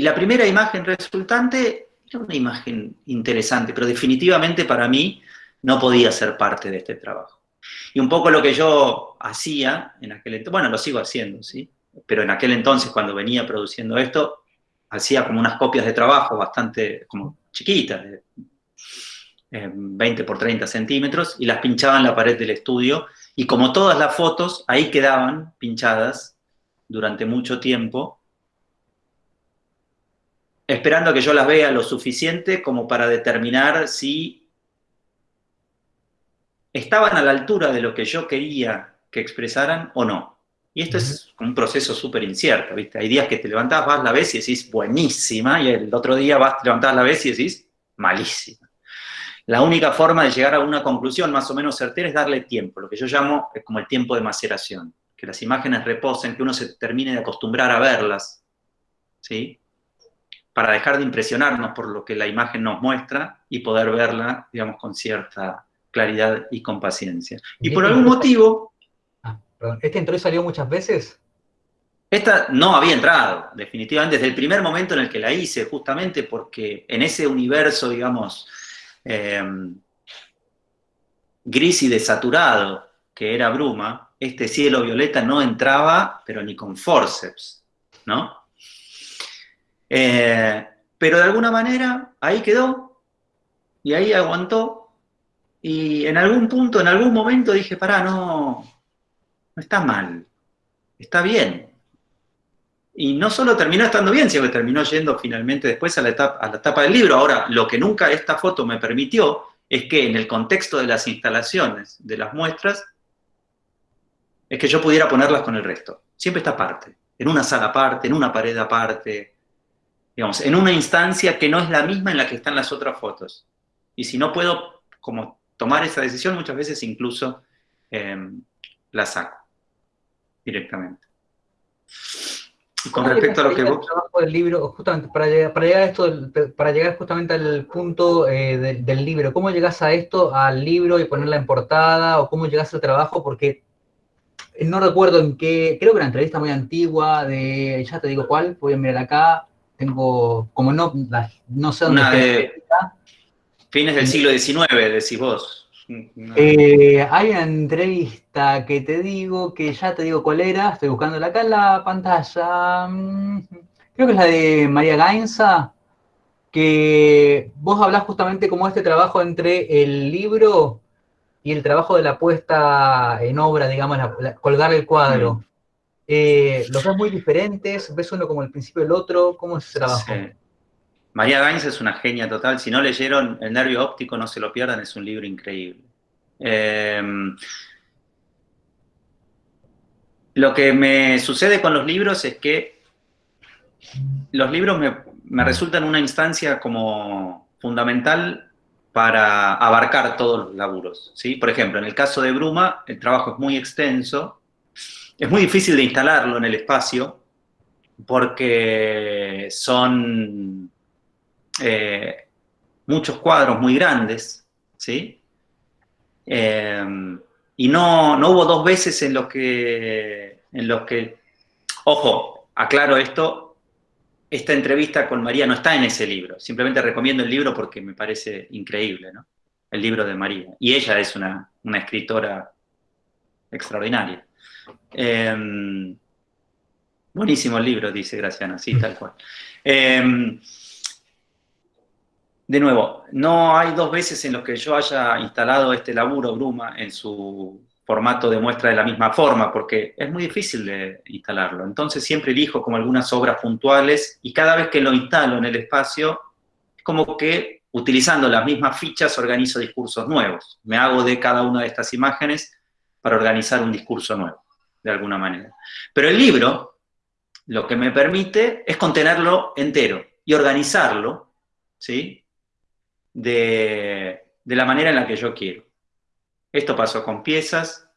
y la primera imagen resultante era una imagen interesante, pero definitivamente para mí no podía ser parte de este trabajo. Y un poco lo que yo hacía en aquel entonces, bueno, lo sigo haciendo, ¿sí? Pero en aquel entonces, cuando venía produciendo esto, hacía como unas copias de trabajo bastante como chiquitas, de 20 por 30 centímetros, y las pinchaba en la pared del estudio y como todas las fotos, ahí quedaban pinchadas durante mucho tiempo, esperando a que yo las vea lo suficiente como para determinar si estaban a la altura de lo que yo quería que expresaran o no. Y esto es un proceso súper incierto, ¿viste? Hay días que te levantás, vas, la ves y decís buenísima, y el otro día vas, te levantás, la ves y decís malísima. La única forma de llegar a una conclusión más o menos certera es darle tiempo, lo que yo llamo es como el tiempo de maceración, que las imágenes reposen, que uno se termine de acostumbrar a verlas, ¿sí? Para dejar de impresionarnos por lo que la imagen nos muestra y poder verla, digamos, con cierta claridad y con paciencia. Y por algún motivo... Ah, perdón. ¿Este entró y salió muchas veces? Esta no había entrado, definitivamente, desde el primer momento en el que la hice, justamente porque en ese universo, digamos, Em, gris y desaturado, que era bruma, este cielo violeta no entraba, pero ni con forceps, ¿no? Eh, pero de alguna manera ahí quedó, y ahí aguantó, y en algún punto, en algún momento dije, pará, no, no está mal, está bien, y no solo terminó estando bien, sino que terminó yendo finalmente después a la, etapa, a la etapa del libro. Ahora, lo que nunca esta foto me permitió es que en el contexto de las instalaciones, de las muestras, es que yo pudiera ponerlas con el resto. Siempre está aparte, en una sala aparte, en una pared aparte, digamos, en una instancia que no es la misma en la que están las otras fotos. Y si no puedo como tomar esa decisión, muchas veces incluso em, la saco directamente con respecto a lo que vos... del libro, justamente, para llegar, para llegar, a esto, para llegar justamente al punto eh, del, libro, ¿cómo llegas a esto, al libro y ponerla en portada, o cómo llegas al trabajo? Porque no recuerdo en qué, creo que una entrevista muy antigua de, ya te digo cuál, voy a mirar acá, tengo, como no, no sé dónde... Una de fines del siglo XIX, decís vos. Eh, hay una entrevista que te digo, que ya te digo cuál era, estoy buscándola acá en la pantalla. Mm, creo que es la de María Gainza, que vos hablás justamente como este trabajo entre el libro y el trabajo de la puesta en obra, digamos, colgar el cuadro. Eh, ¿Los ves muy diferentes? ¿Ves uno como el principio del otro? ¿Cómo es ese trabajo? María Gaines es una genia total. Si no leyeron El nervio óptico, no se lo pierdan, es un libro increíble. Em, lo que me sucede con los libros es que los libros me, resultan una instancia como fundamental para abarcar todos los laburos. ¿sí? Por ejemplo, en el caso de Bruma, el trabajo es muy extenso, es muy difícil de instalarlo en el espacio, porque son eh, muchos cuadros muy grandes, ¿sí? Eh, y no, no, hubo dos veces en los que, en los que, ojo, aclaro esto, esta entrevista con María no está en ese libro, simplemente recomiendo el libro porque me parece increíble, ¿no? El libro de María. Y ella es una, escritora extraordinaria. Eh, buenísimo el libro, dice Graciana, sí, tal cual. De nuevo, no hay dos veces en los que yo haya instalado este laburo Bruma en su formato de muestra de la misma forma, porque es muy difícil de instalarlo. Entonces siempre elijo como algunas obras puntuales y cada vez que lo instalo en el espacio, es como que utilizando las mismas fichas organizo discursos nuevos. Me hago de cada una de estas imágenes para organizar un discurso nuevo, de alguna manera. Pero el libro lo que me permite es contenerlo entero y organizarlo, ¿sí? de, la manera en la que yo quiero. Esto pasó con piezas,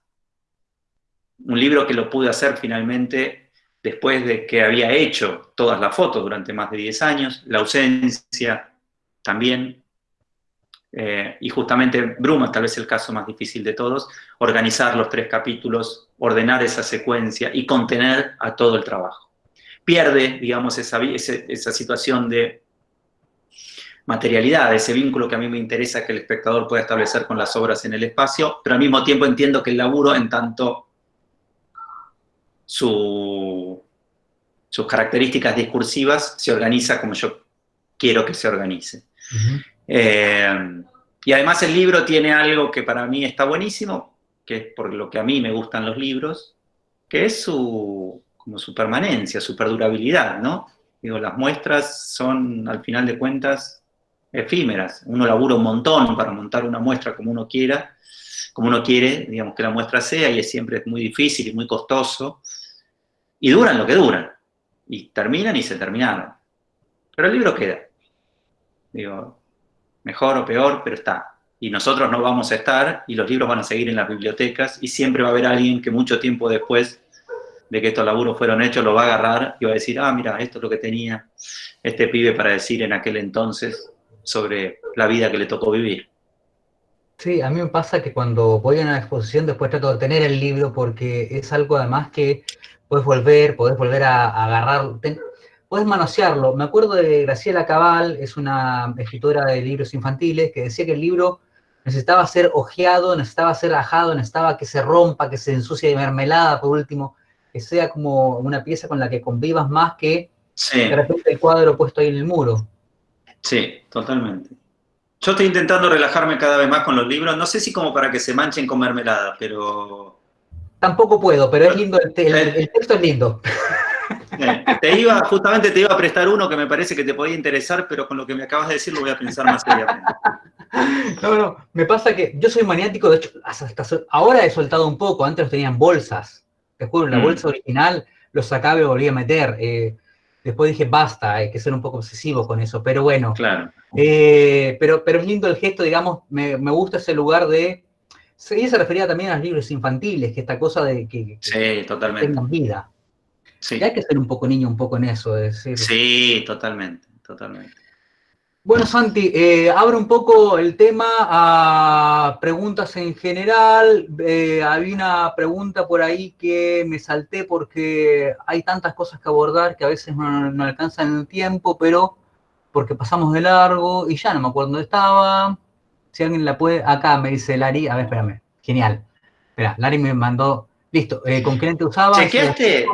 un libro que lo pude hacer finalmente después de que había hecho todas las fotos durante más de 10 años, la ausencia también, eh, y justamente Bruma, tal vez el caso más difícil de todos, organizar los tres capítulos, ordenar esa secuencia y contener a todo el trabajo. Pierde, digamos, esa, esa situación de materialidad, ese vínculo que a mí me interesa que el espectador pueda establecer con las obras en el espacio, pero al mismo tiempo entiendo que el laburo, en tanto sus características discursivas, se organiza como yo quiero que se organice. Eh, y además el libro tiene algo que para mí está buenísimo, que es por lo que a mí me gustan los libros, que es su, como su permanencia, su perdurabilidad, ¿no? Digo, las muestras son, al final de cuentas, efímeras. Uno labura un montón para montar una muestra como uno quiera, como uno quiere, digamos, que la muestra sea, y es siempre muy difícil y muy costoso. Y duran lo que duran. Y terminan y se terminaron. Pero el libro queda. Digo, mejor o peor, pero está. Y nosotros no vamos a estar, y los libros van a seguir en las bibliotecas, y siempre va a haber alguien que mucho tiempo después de que estos laburos fueron hechos, lo va a agarrar y va a decir, ah, mira, esto es lo que tenía este pibe para decir en aquel entonces, sobre la vida que le tocó vivir. Sí, a mí me pasa que cuando voy a una exposición después trato de tener el libro porque es algo además que puedes volver, puedes volver a, agarrar, puedes manosearlo. Me acuerdo de Graciela Cabal, es una escritora de libros infantiles, que decía que el libro necesitaba ser ojeado, necesitaba ser ajado, necesitaba que se rompa, que se ensucie de mermelada, por último, que sea como una pieza con la que convivas más que de repente el cuadro puesto ahí en el muro. Sí, totalmente. Yo estoy intentando relajarme cada vez más con los libros, no sé si como para que se manchen con mermelada, pero... Tampoco puedo, pero es lindo, el, texto es lindo. Eh, te iba, justamente te iba a prestar uno que me parece que te podía interesar, pero con lo que me acabas de decir lo voy a pensar más seriamente. No, no, me pasa que yo soy maniático, de hecho, ahora he soltado un poco, antes los tenía en bolsas, te juro, la mm. bolsa original los sacaba y volvía a meter. Eh, Después dije, basta, hay que ser un poco obsesivo con eso, pero bueno. Claro. Eh, pero, pero es lindo el gesto, digamos, me, gusta ese lugar de... Y se refería también a los libros infantiles, que esta cosa de que, tengan vida. Sí. Y hay que ser un poco niño, un poco en eso, es decir. Sí, totalmente, totalmente. Bueno, Santi, eh, abro un poco el tema a preguntas en general. Eh, había una pregunta por ahí que me salté porque hay tantas cosas que abordar que a veces no, alcanzan el tiempo, pero porque pasamos de largo y ya no me acuerdo dónde estaba. Si alguien la puede, acá me dice Lari, a ver, espérame, genial. Espera, Lari me mandó, listo, eh, ¿con qué lente usaba? ¿Chequeaste,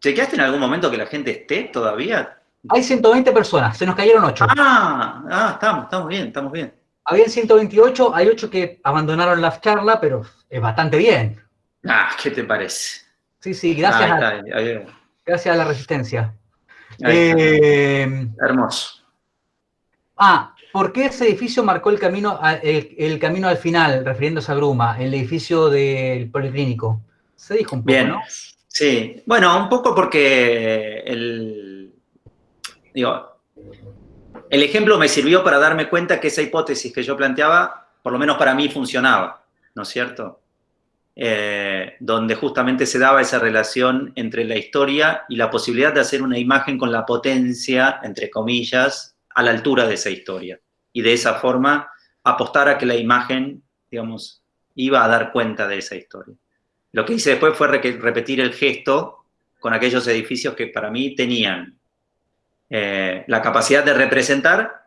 ¿Chequeaste en algún momento que la gente esté todavía? Hay 120 personas, se nos cayeron 8. Ah, ah estamos, estamos bien, estamos bien. Habían 128, hay 8 que abandonaron la charla, pero es bastante bien. Ah, ¿qué te parece? Sí, sí, gracias, a, gracias a la resistencia. Eh, Hermoso. Ah, ¿por qué ese edificio marcó el camino, el, camino al final, refiriéndose a Bruma, el edificio del Policlínico? Se dijo un poco, Bien. Sí, bueno, un poco porque el, el ejemplo me sirvió para darme cuenta que esa hipótesis que yo planteaba, por lo menos para mí, funcionaba, ¿no es cierto? Eh, donde justamente se daba esa relación entre la historia y la posibilidad de hacer una imagen con la potencia, entre comillas, a la altura de esa historia. Y de esa forma apostar a que la imagen, digamos, iba a dar cuenta de esa historia. Lo que hice después fue repetir el gesto con aquellos edificios que para mí tenían eh, la capacidad de representar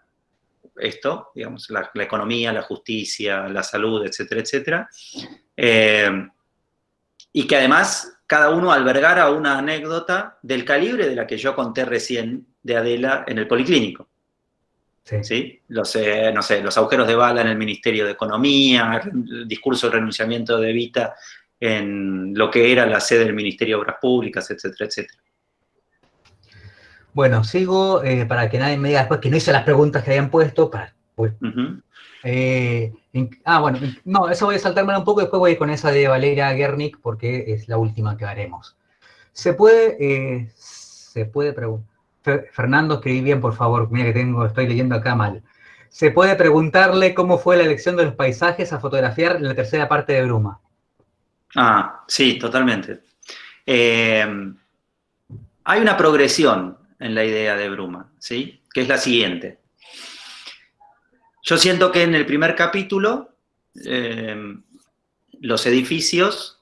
esto, digamos, la, economía, la justicia, la salud, etcétera, etcétera, eh, y que además cada uno albergara una anécdota del calibre de la que yo conté recién de Adela en el Policlínico. Sí. Los, eh, no sé, los agujeros de bala en el Ministerio de Economía, el discurso de renunciamiento de Evita en lo que era la sede del Ministerio de Obras Públicas, etcétera, etcétera. Bueno, sigo eh, para que nadie me diga después que no hice las preguntas que habían puesto. Para, pues, eh, ah, bueno, no, eso voy a saltarme un poco, después voy con esa de Valeria Gernick, porque es la última que haremos. Se puede, eh, se puede preguntar. Fernando, escribí bien, por favor, mira que tengo, estoy leyendo acá mal. Se puede preguntarle cómo fue la elección de los paisajes a fotografiar en la tercera parte de Bruma. Ah, sí, totalmente. hay una progresión en la idea de Bruma, ¿sí? Que es la siguiente. Yo siento que en el primer capítulo eh, los edificios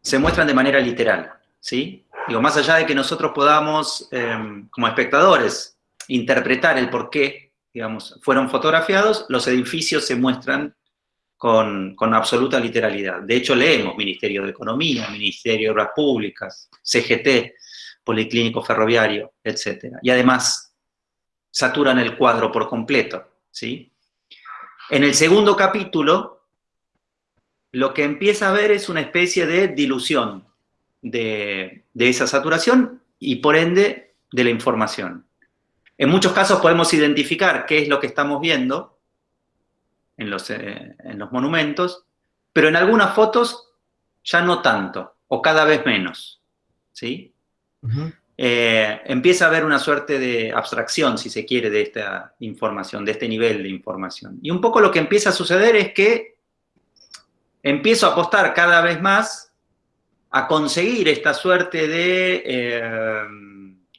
se muestran de manera literal, ¿sí? Digo, más allá de que nosotros podamos, eh, como espectadores, interpretar el por qué, digamos, fueron fotografiados, los edificios se muestran con, absoluta literalidad. De hecho, leemos Ministerio de Economía, Ministerio de Obras Públicas, CGT, Policlínico Ferroviario, etc. Y además, saturan el cuadro por completo. ¿sí? En el segundo capítulo, lo que empieza a ver es una especie de dilución de, esa saturación y por ende de la información. En muchos casos podemos identificar qué es lo que estamos viendo en los, eh, en los monumentos, pero en algunas fotos ya no tanto, o cada vez menos. ¿sí? Eh, empieza a haber una suerte de abstracción, si se quiere, de esta información, de este nivel de información. Y un poco lo que empieza a suceder es que empiezo a apostar cada vez más a conseguir esta suerte de eh,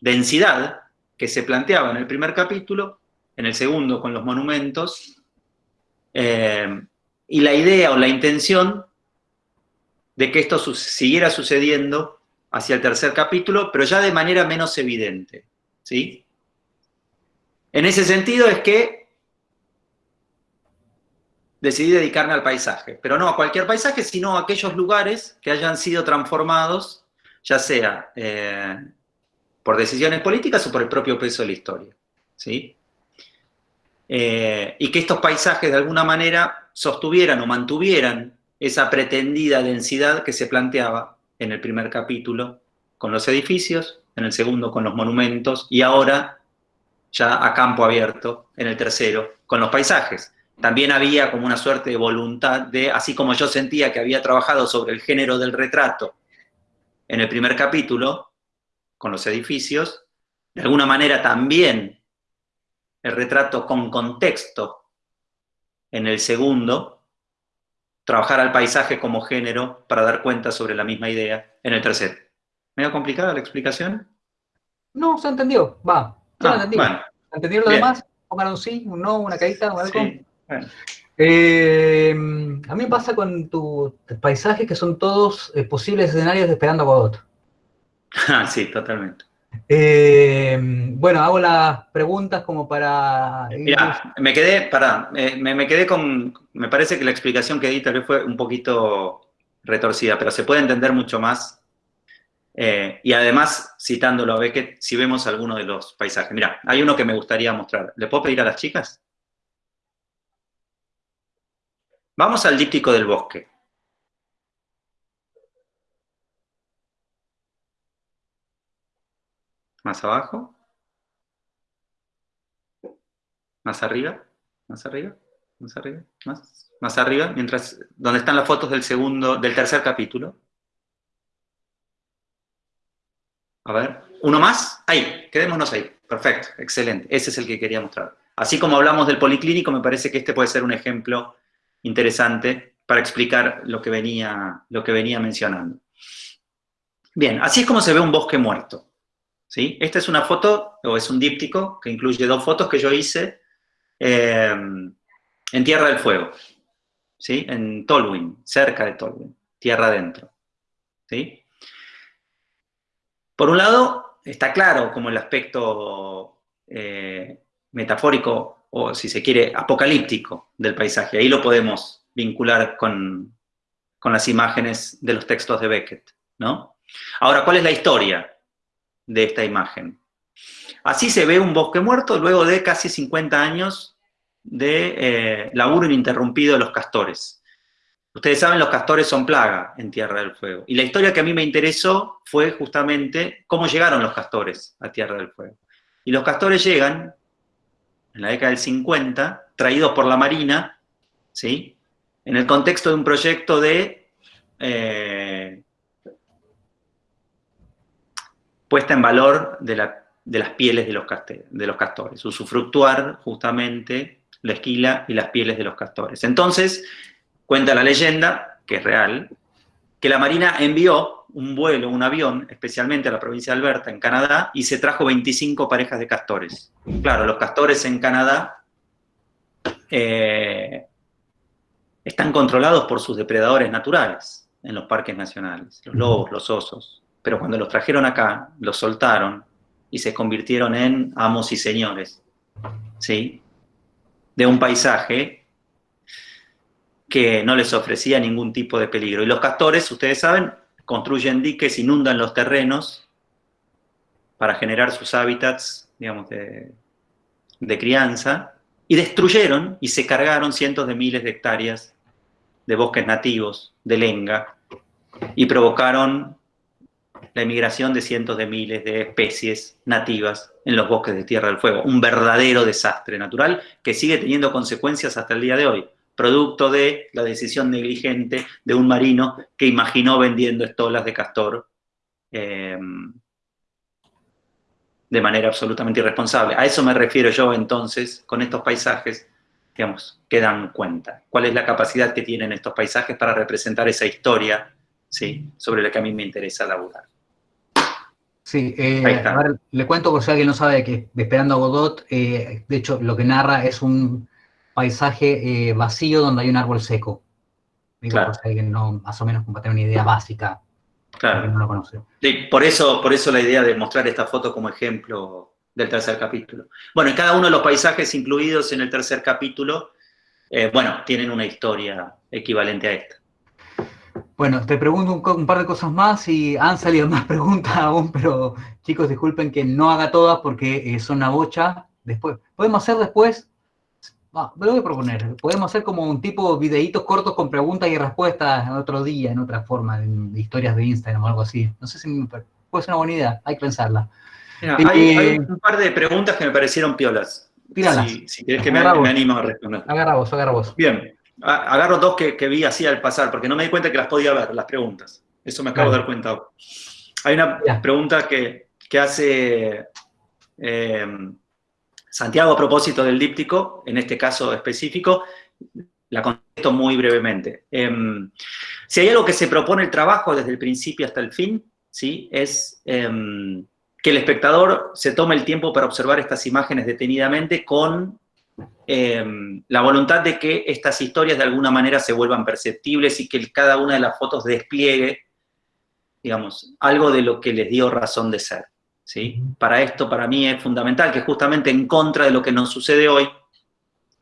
densidad que se planteaba en el primer capítulo, en el segundo con los monumentos, eh, y la idea o la intención de que esto siguiera sucediendo hacia el tercer capítulo, pero ya de manera menos evidente, ¿sí? En ese sentido es que decidí dedicarme al paisaje, pero no a cualquier paisaje, sino a aquellos lugares que hayan sido transformados, ya sea eh, por decisiones políticas o por el propio peso de la historia, ¿sí? Eh, y que estos paisajes de alguna manera sostuvieran o mantuvieran esa pretendida densidad que se planteaba en el primer capítulo con los edificios, en el segundo con los monumentos y ahora ya a campo abierto en el tercero con los paisajes. También había como una suerte de voluntad de, así como yo sentía que había trabajado sobre el género del retrato en el primer capítulo, con los edificios, de alguna manera también el retrato con contexto en el segundo, trabajar al paisaje como género para dar cuenta sobre la misma idea en el tercero. ¿Medio complicada la explicación? No, se entendió, va. Se ah, entendió. Bueno, ¿Entendieron lo demás? Pongan un sí, un no, una carita, o algo. Sí, eh, a mí me pasa con tus paisajes que son todos eh, posibles escenarios de Esperando a Godot. Ah, sí, totalmente. Eh, bueno, hago las preguntas como para... Mira, me quedé, para, me, quedé con, me parece que la explicación que di tal vez fue un poquito retorcida, pero se puede entender mucho más. Eh, y además, citándolo a Beckett, si vemos alguno de los paisajes. Mira, hay uno que me gustaría mostrar. ¿Le puedo pedir a las chicas? Vamos al díptico del bosque. más abajo. Más arriba, más arriba, más arriba, más, más arriba, mientras, donde están las fotos del segundo, del tercer capítulo. A ver, uno más, ahí, quedémonos ahí, perfecto, excelente, ese es el que quería mostrar. Así como hablamos del policlínico, me parece que este puede ser un ejemplo interesante para explicar lo que venía, lo que venía mencionando. Bien, así es como se ve un bosque muerto. ¿sí? Esta es una foto, o es un díptico, que incluye dos fotos que yo hice eh, en Tierra del Fuego, ¿sí? en Tolwyn, cerca de Tolwyn, tierra adentro. ¿sí? Por un lado, está claro como el aspecto eh, metafórico, o si se quiere, apocalíptico del paisaje. Ahí lo podemos vincular con, con las imágenes de los textos de Beckett, ¿no? Ahora, ¿cuál es la historia de esta imagen? Así se ve un bosque muerto luego de casi 50 años de eh, laburo ininterrumpido de los castores. Ustedes saben, los castores son plaga en Tierra del Fuego. Y la historia que a mí me interesó fue justamente cómo llegaron los castores a Tierra del Fuego. Y los castores llegan, en la década del 50, traídos por la Marina, ¿sí? en el contexto de un proyecto de eh, puesta en valor de, las pieles de los, de los castores, usufructuar justamente la esquila y las pieles de los castores. Entonces, cuenta la leyenda, que es real, que la Marina envió un vuelo, un avión, especialmente a la provincia de Alberta, en Canadá, y se trajo 25 parejas de castores. Claro, los castores en Canadá eh, están controlados por sus depredadores naturales en los parques nacionales, los lobos, los osos pero cuando los trajeron acá, los soltaron y se convirtieron en amos y señores, ¿sí? De un paisaje que no les ofrecía ningún tipo de peligro. Y los castores, ustedes saben, construyen diques, inundan los terrenos para generar sus hábitats, digamos, de, de crianza, y destruyeron y se cargaron cientos de miles de hectáreas de bosques nativos, de lenga, y provocaron la emigración de cientos de miles de especies nativas en los bosques de Tierra del Fuego. Un verdadero desastre natural que sigue teniendo consecuencias hasta el día de hoy, producto de la decisión negligente de un marino que imaginó vendiendo estolas de castor eh, de manera absolutamente irresponsable. A eso me refiero yo entonces con estos paisajes, digamos, que dan cuenta. ¿Cuál es la capacidad que tienen estos paisajes para representar esa historia ¿sí? sobre la que a mí me interesa laburar? Sí, eh, a ver, le cuento por si alguien no sabe que Esperando a Godot, eh, de hecho, lo que narra es un paisaje eh, vacío donde hay un árbol seco. Digo, por si alguien no, más o menos, para tener una idea básica, claro. no lo conoce. Sí, por eso, por eso la idea de mostrar esta foto como ejemplo del tercer capítulo. Bueno, y cada uno de los paisajes incluidos en el tercer capítulo, bueno, tienen una historia equivalente a esta. Bueno, te pregunto un, par de cosas más y han salido más preguntas aún, pero chicos, disculpen que no haga todas porque eh, son una bocha. Después, podemos hacer después, me lo voy a proponer, podemos hacer como un tipo videitos cortos con preguntas y respuestas en otro día, en otra forma, de historias de Instagram o algo así. No sé si puede ser una buena idea, hay que pensarla. hay, eh, un par de preguntas que me parecieron piolas. Tíralas. Si, quieres que me, me, animo a responder. Agarra vos, agarra vos. Bien, agarro dos que, vi así al pasar, porque no me di cuenta que las podía ver, las preguntas. Eso me acabo de dar cuenta Hay una pregunta que, hace eh, Santiago a propósito del díptico, en este caso específico, la contesto muy brevemente. Em, si hay algo que se propone el trabajo desde el principio hasta el fin, ¿sí? es em, que el espectador se tome el tiempo para observar estas imágenes detenidamente con Em, la voluntad de que estas historias de alguna manera se vuelvan perceptibles y que cada una de las fotos despliegue, digamos, algo de lo que les dio razón de ser. ¿sí? Para esto, para mí es fundamental que justamente en contra de lo que nos sucede hoy,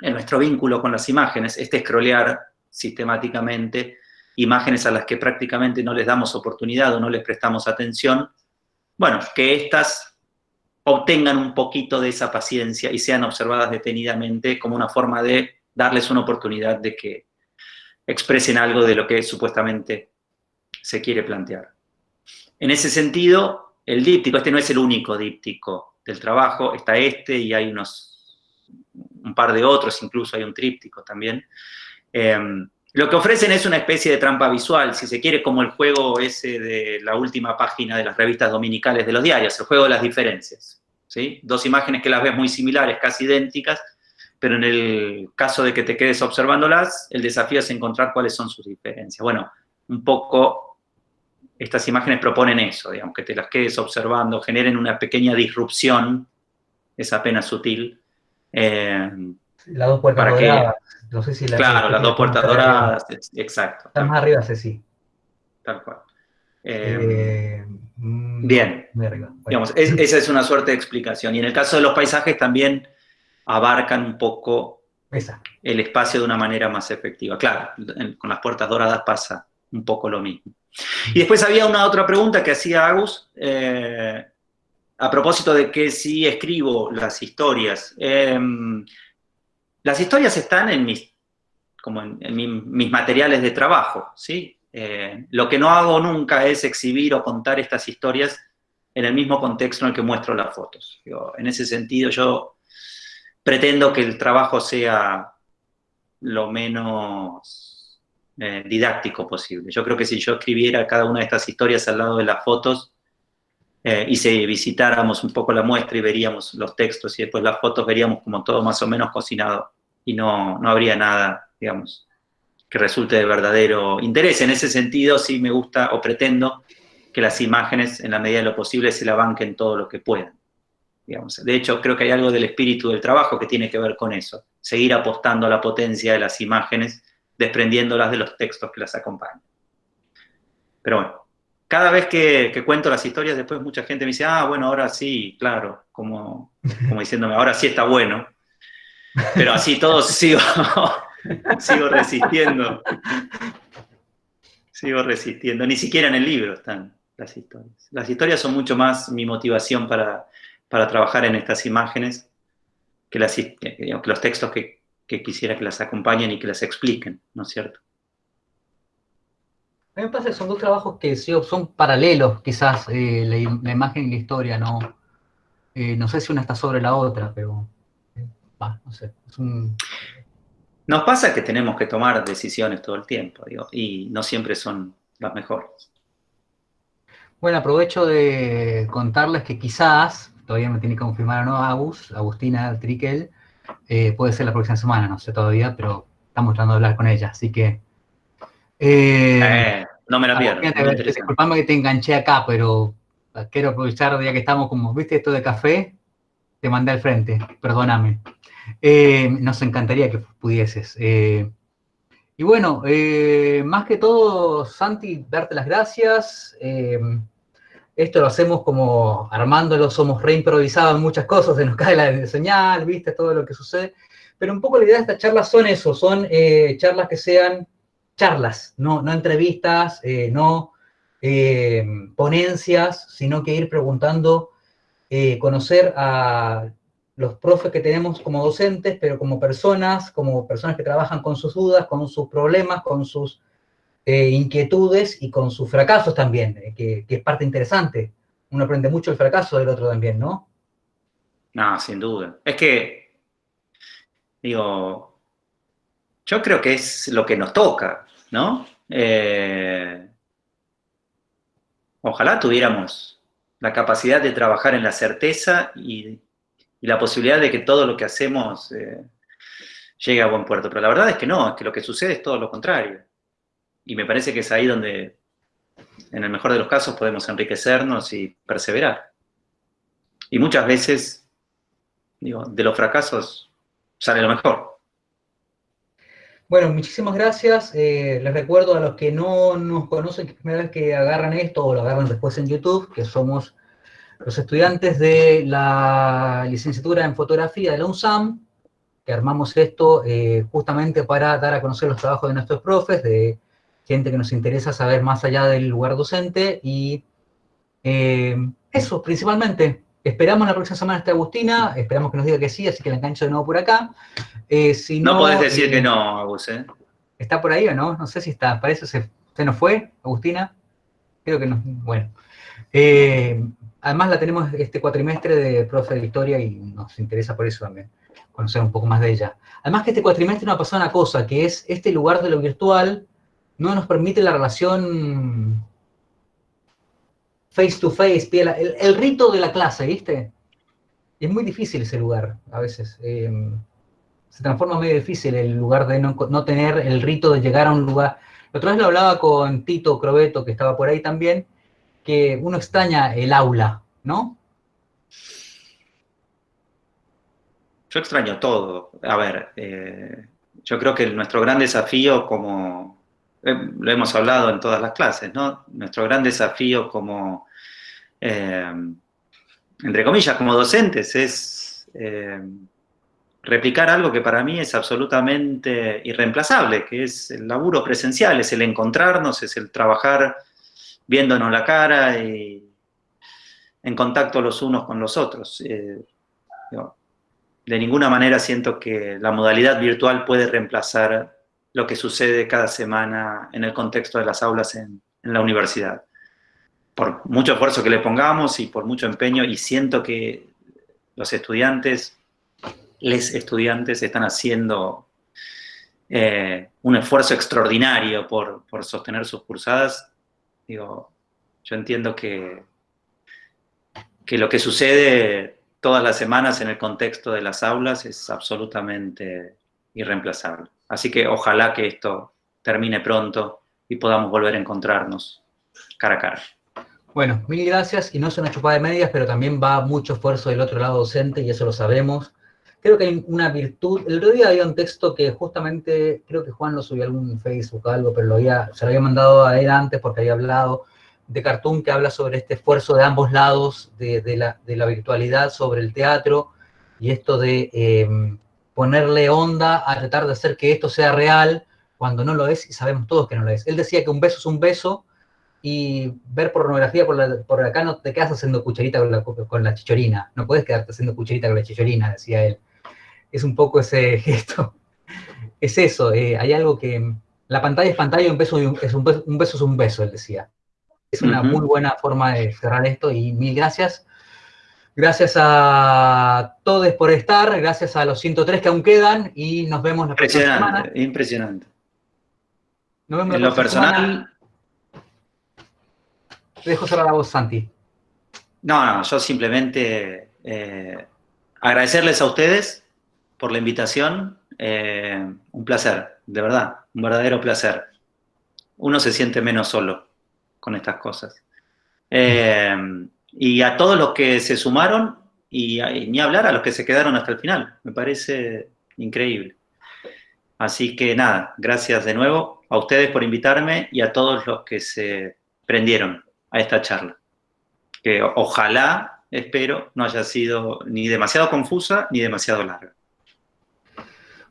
en nuestro vínculo con las imágenes, este scrollear sistemáticamente imágenes a las que prácticamente no les damos oportunidad o no les prestamos atención, bueno, que estas obtengan un poquito de esa paciencia y sean observadas detenidamente como una forma de darles una oportunidad de que expresen algo de lo que supuestamente se quiere plantear. En ese sentido, el díptico, este no es el único díptico del trabajo, está este y hay unos un par de otros, incluso hay un tríptico también. Em, lo que ofrecen es una especie de trampa visual, si se quiere, como el juego ese de la última página de las revistas dominicales de los diarios, el juego de las diferencias. ¿sí? Dos imágenes que las ves muy similares, casi idénticas, pero en el caso de que te quedes observándolas, el desafío es encontrar cuáles son sus diferencias. Bueno, un poco estas imágenes proponen eso, digamos, que te las quedes observando, generen una pequeña disrupción, es apenas sutil. Eh, las dos puertas doradas. No sé si claro, las dos puertas doradas, exacto. Están más arriba, sí. Tal cual. Eh, mm, bien. Digamos, esa es una suerte de explicación. Y en el caso de los paisajes también abarcan un poco el espacio de una manera más efectiva. Claro, con las puertas doradas pasa un poco lo mismo. Y después había una otra pregunta que hacía Agus, eh, a propósito de que si escribo las historias. Las historias están en mis, como en, mis materiales de trabajo, ¿sí? Eh, lo que no hago nunca es exhibir o contar estas historias en el mismo contexto en el que muestro las fotos. en ese sentido yo pretendo que el trabajo sea lo menos eh, didáctico posible. Yo creo que si yo escribiera cada una de estas historias al lado de las fotos eh, y si visitáramos un poco la muestra y veríamos los textos y después las fotos, veríamos como todo más o menos cocinado y no, no habría nada, digamos, que resulte de verdadero interés. En ese sentido, sí me gusta o pretendo que las imágenes, en la medida de lo posible, se la banquen todo lo que puedan. De hecho, creo que hay algo del espíritu del trabajo que tiene que ver con eso, seguir apostando a la potencia de las imágenes, desprendiéndolas de los textos que las acompañan. Pero bueno, cada vez que, cuento las historias, después mucha gente me dice, ah, bueno, ahora sí, claro, como, como diciéndome, ahora sí está bueno. Pero así todos sigo, sigo resistiendo. Sigo resistiendo. Ni siquiera en el libro están las historias. Las historias son mucho más mi motivación para, para trabajar en estas imágenes que, las, los textos que, quisiera que las acompañen y que las expliquen, ¿no es cierto? A mí me parece que son dos trabajos que son paralelos, quizás, eh, la, imagen y la historia, ¿no? Eh, no sé si una está sobre la otra, pero... No sé, Nos pasa que tenemos que tomar decisiones todo el tiempo, digo, y no siempre son las mejores. Bueno, aprovecho de contarles que quizás todavía me tiene que confirmar o no Agus, Agustina Triquel, eh, puede ser la próxima semana, no sé todavía, pero estamos tratando de hablar con ella, así que... Eh, eh, no me la pierdo. Disculpame que te enganché acá, pero quiero aprovechar ya que estamos como, ¿viste esto de café? Te mandé al frente, perdóname. nos encantaría que pudieses. y bueno, más que todo, Santi, darte las gracias. Esto lo hacemos como armándolo, somos reimprovisados en muchas cosas, se nos cae la señal, viste, todo lo que sucede. Pero un poco la idea de estas charlas son eso, son eh, charlas que sean charlas, no, no entrevistas, eh, no eh, ponencias, sino que ir preguntando, conocer a los profes que tenemos como docentes, pero como personas, como personas que trabajan con sus dudas, con sus problemas, con sus eh, inquietudes y con sus fracasos también, eh, que, es parte interesante. Uno aprende mucho el fracaso del otro también, ¿no? No, sin duda. Es que, digo, yo creo que es lo que nos toca, ¿no? Eh, ojalá tuviéramos la capacidad de trabajar en la certeza y, la posibilidad de que todo lo que hacemos llegue a buen puerto. Pero la verdad es que no, es que lo que sucede es todo lo contrario. Y me parece que es ahí donde, en el mejor de los casos, podemos enriquecernos y perseverar. Y muchas veces, digo, de los fracasos sale lo mejor. Bueno, muchísimas gracias. Eh, les recuerdo a los que no nos conocen, que es la primera vez que agarran esto o lo agarran después en YouTube, que somos los estudiantes de la licenciatura en fotografía de la UNSAM, que armamos esto eh, justamente para dar a conocer los trabajos de nuestros profes, de gente que nos interesa saber más allá del lugar docente y eh, eso principalmente. Esperamos la próxima semana esta Agustina, esperamos que nos diga que sí, así que la engancho de nuevo por acá. Eh, si no, no podés decir que no, Agus, ¿eh? ¿Está por ahí o no? No sé si está, parece se, se nos fue, Agustina. Creo que no, bueno. además la tenemos este cuatrimestre de profe de historia y nos interesa por eso también, conocer un poco más de ella. Además que este cuatrimestre nos ha pasado una cosa, que es este lugar de lo virtual no nos permite la relación face to face, el, rito de la clase, ¿viste? Es muy difícil ese lugar, a veces. Em, se transforma medio difícil el lugar de no, tener el rito de llegar a un lugar. La otra vez lo hablaba con Tito Crobeto, que estaba por ahí también, que uno extraña el aula, ¿no? Yo extraño todo. A ver, eh, yo creo que nuestro gran desafío como, lo hemos hablado en todas las clases, ¿no? Nuestro gran desafío como, eh, entre comillas, como docentes, es replicar algo que para mí es absolutamente irreemplazable, que es el laburo presencial, es el encontrarnos, es el trabajar viéndonos la cara y en contacto los unos con los otros de ninguna manera siento que la modalidad virtual puede reemplazar lo que sucede cada semana en el contexto de las aulas en, la universidad. Por mucho esfuerzo que le pongamos y por mucho empeño, y siento que los estudiantes, les estudiantes están haciendo eh, un esfuerzo extraordinario por, por sostener sus cursadas, digo, yo entiendo que, que lo que sucede todas las semanas en el contexto de las aulas es absolutamente irreemplazable. Así que ojalá que esto termine pronto y podamos volver a encontrarnos cara a cara. Bueno, mil gracias, y no es una chupada de medias, pero también va mucho esfuerzo del otro lado docente, y eso lo sabemos. Creo que hay una virtud, el otro día había un texto que justamente, creo que Juan lo subió a algún Facebook o algo, pero lo había, se lo había mandado a él antes porque había hablado, de Cartoon que habla sobre este esfuerzo de ambos lados de, la, virtualidad sobre el teatro y esto de eh, ponerle onda a tratar de hacer que esto sea real cuando no lo es y sabemos todos que no lo es. Él decía que un beso es un beso y ver pornografía por, por acá no te quedas haciendo cucharita con la, chichorina, no puedes quedarte haciendo cucharita con la chichorina, decía él. Es un poco ese gesto. Es eso, eh, hay algo que... La pantalla es pantalla, un beso, es un beso es un beso, él decía. Es una muy buena forma de cerrar esto y mil gracias. Gracias a todos por estar, gracias a los 103 que aún quedan y nos vemos la próxima semana. Impresionante. Nos vemos en lo personal... dejo cerrar la voz, Santi. No, no, yo simplemente eh, agradecerles a ustedes por la invitación. Eh, un placer, de verdad, un verdadero placer. Uno se siente menos solo con estas cosas. Eh, y a todos los que se sumaron, y, ni hablar a los que se quedaron hasta el final, me parece increíble. Así que nada, gracias de nuevo a ustedes por invitarme y a todos los que se prendieron a esta charla. Que ojalá, espero, no haya sido ni demasiado confusa ni demasiado larga.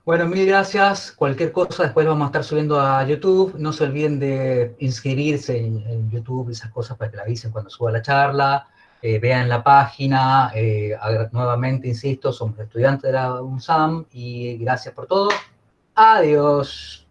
Bueno, mil gracias. Cualquier cosa después vamos a estar subiendo a YouTube. No se olviden de inscribirse en, YouTube y esas cosas para que la avisen cuando suba la charla. Eh, vean la página. Eh, nuevamente, insisto, somos estudiantes de la UNSAM y gracias por todo. Adiós.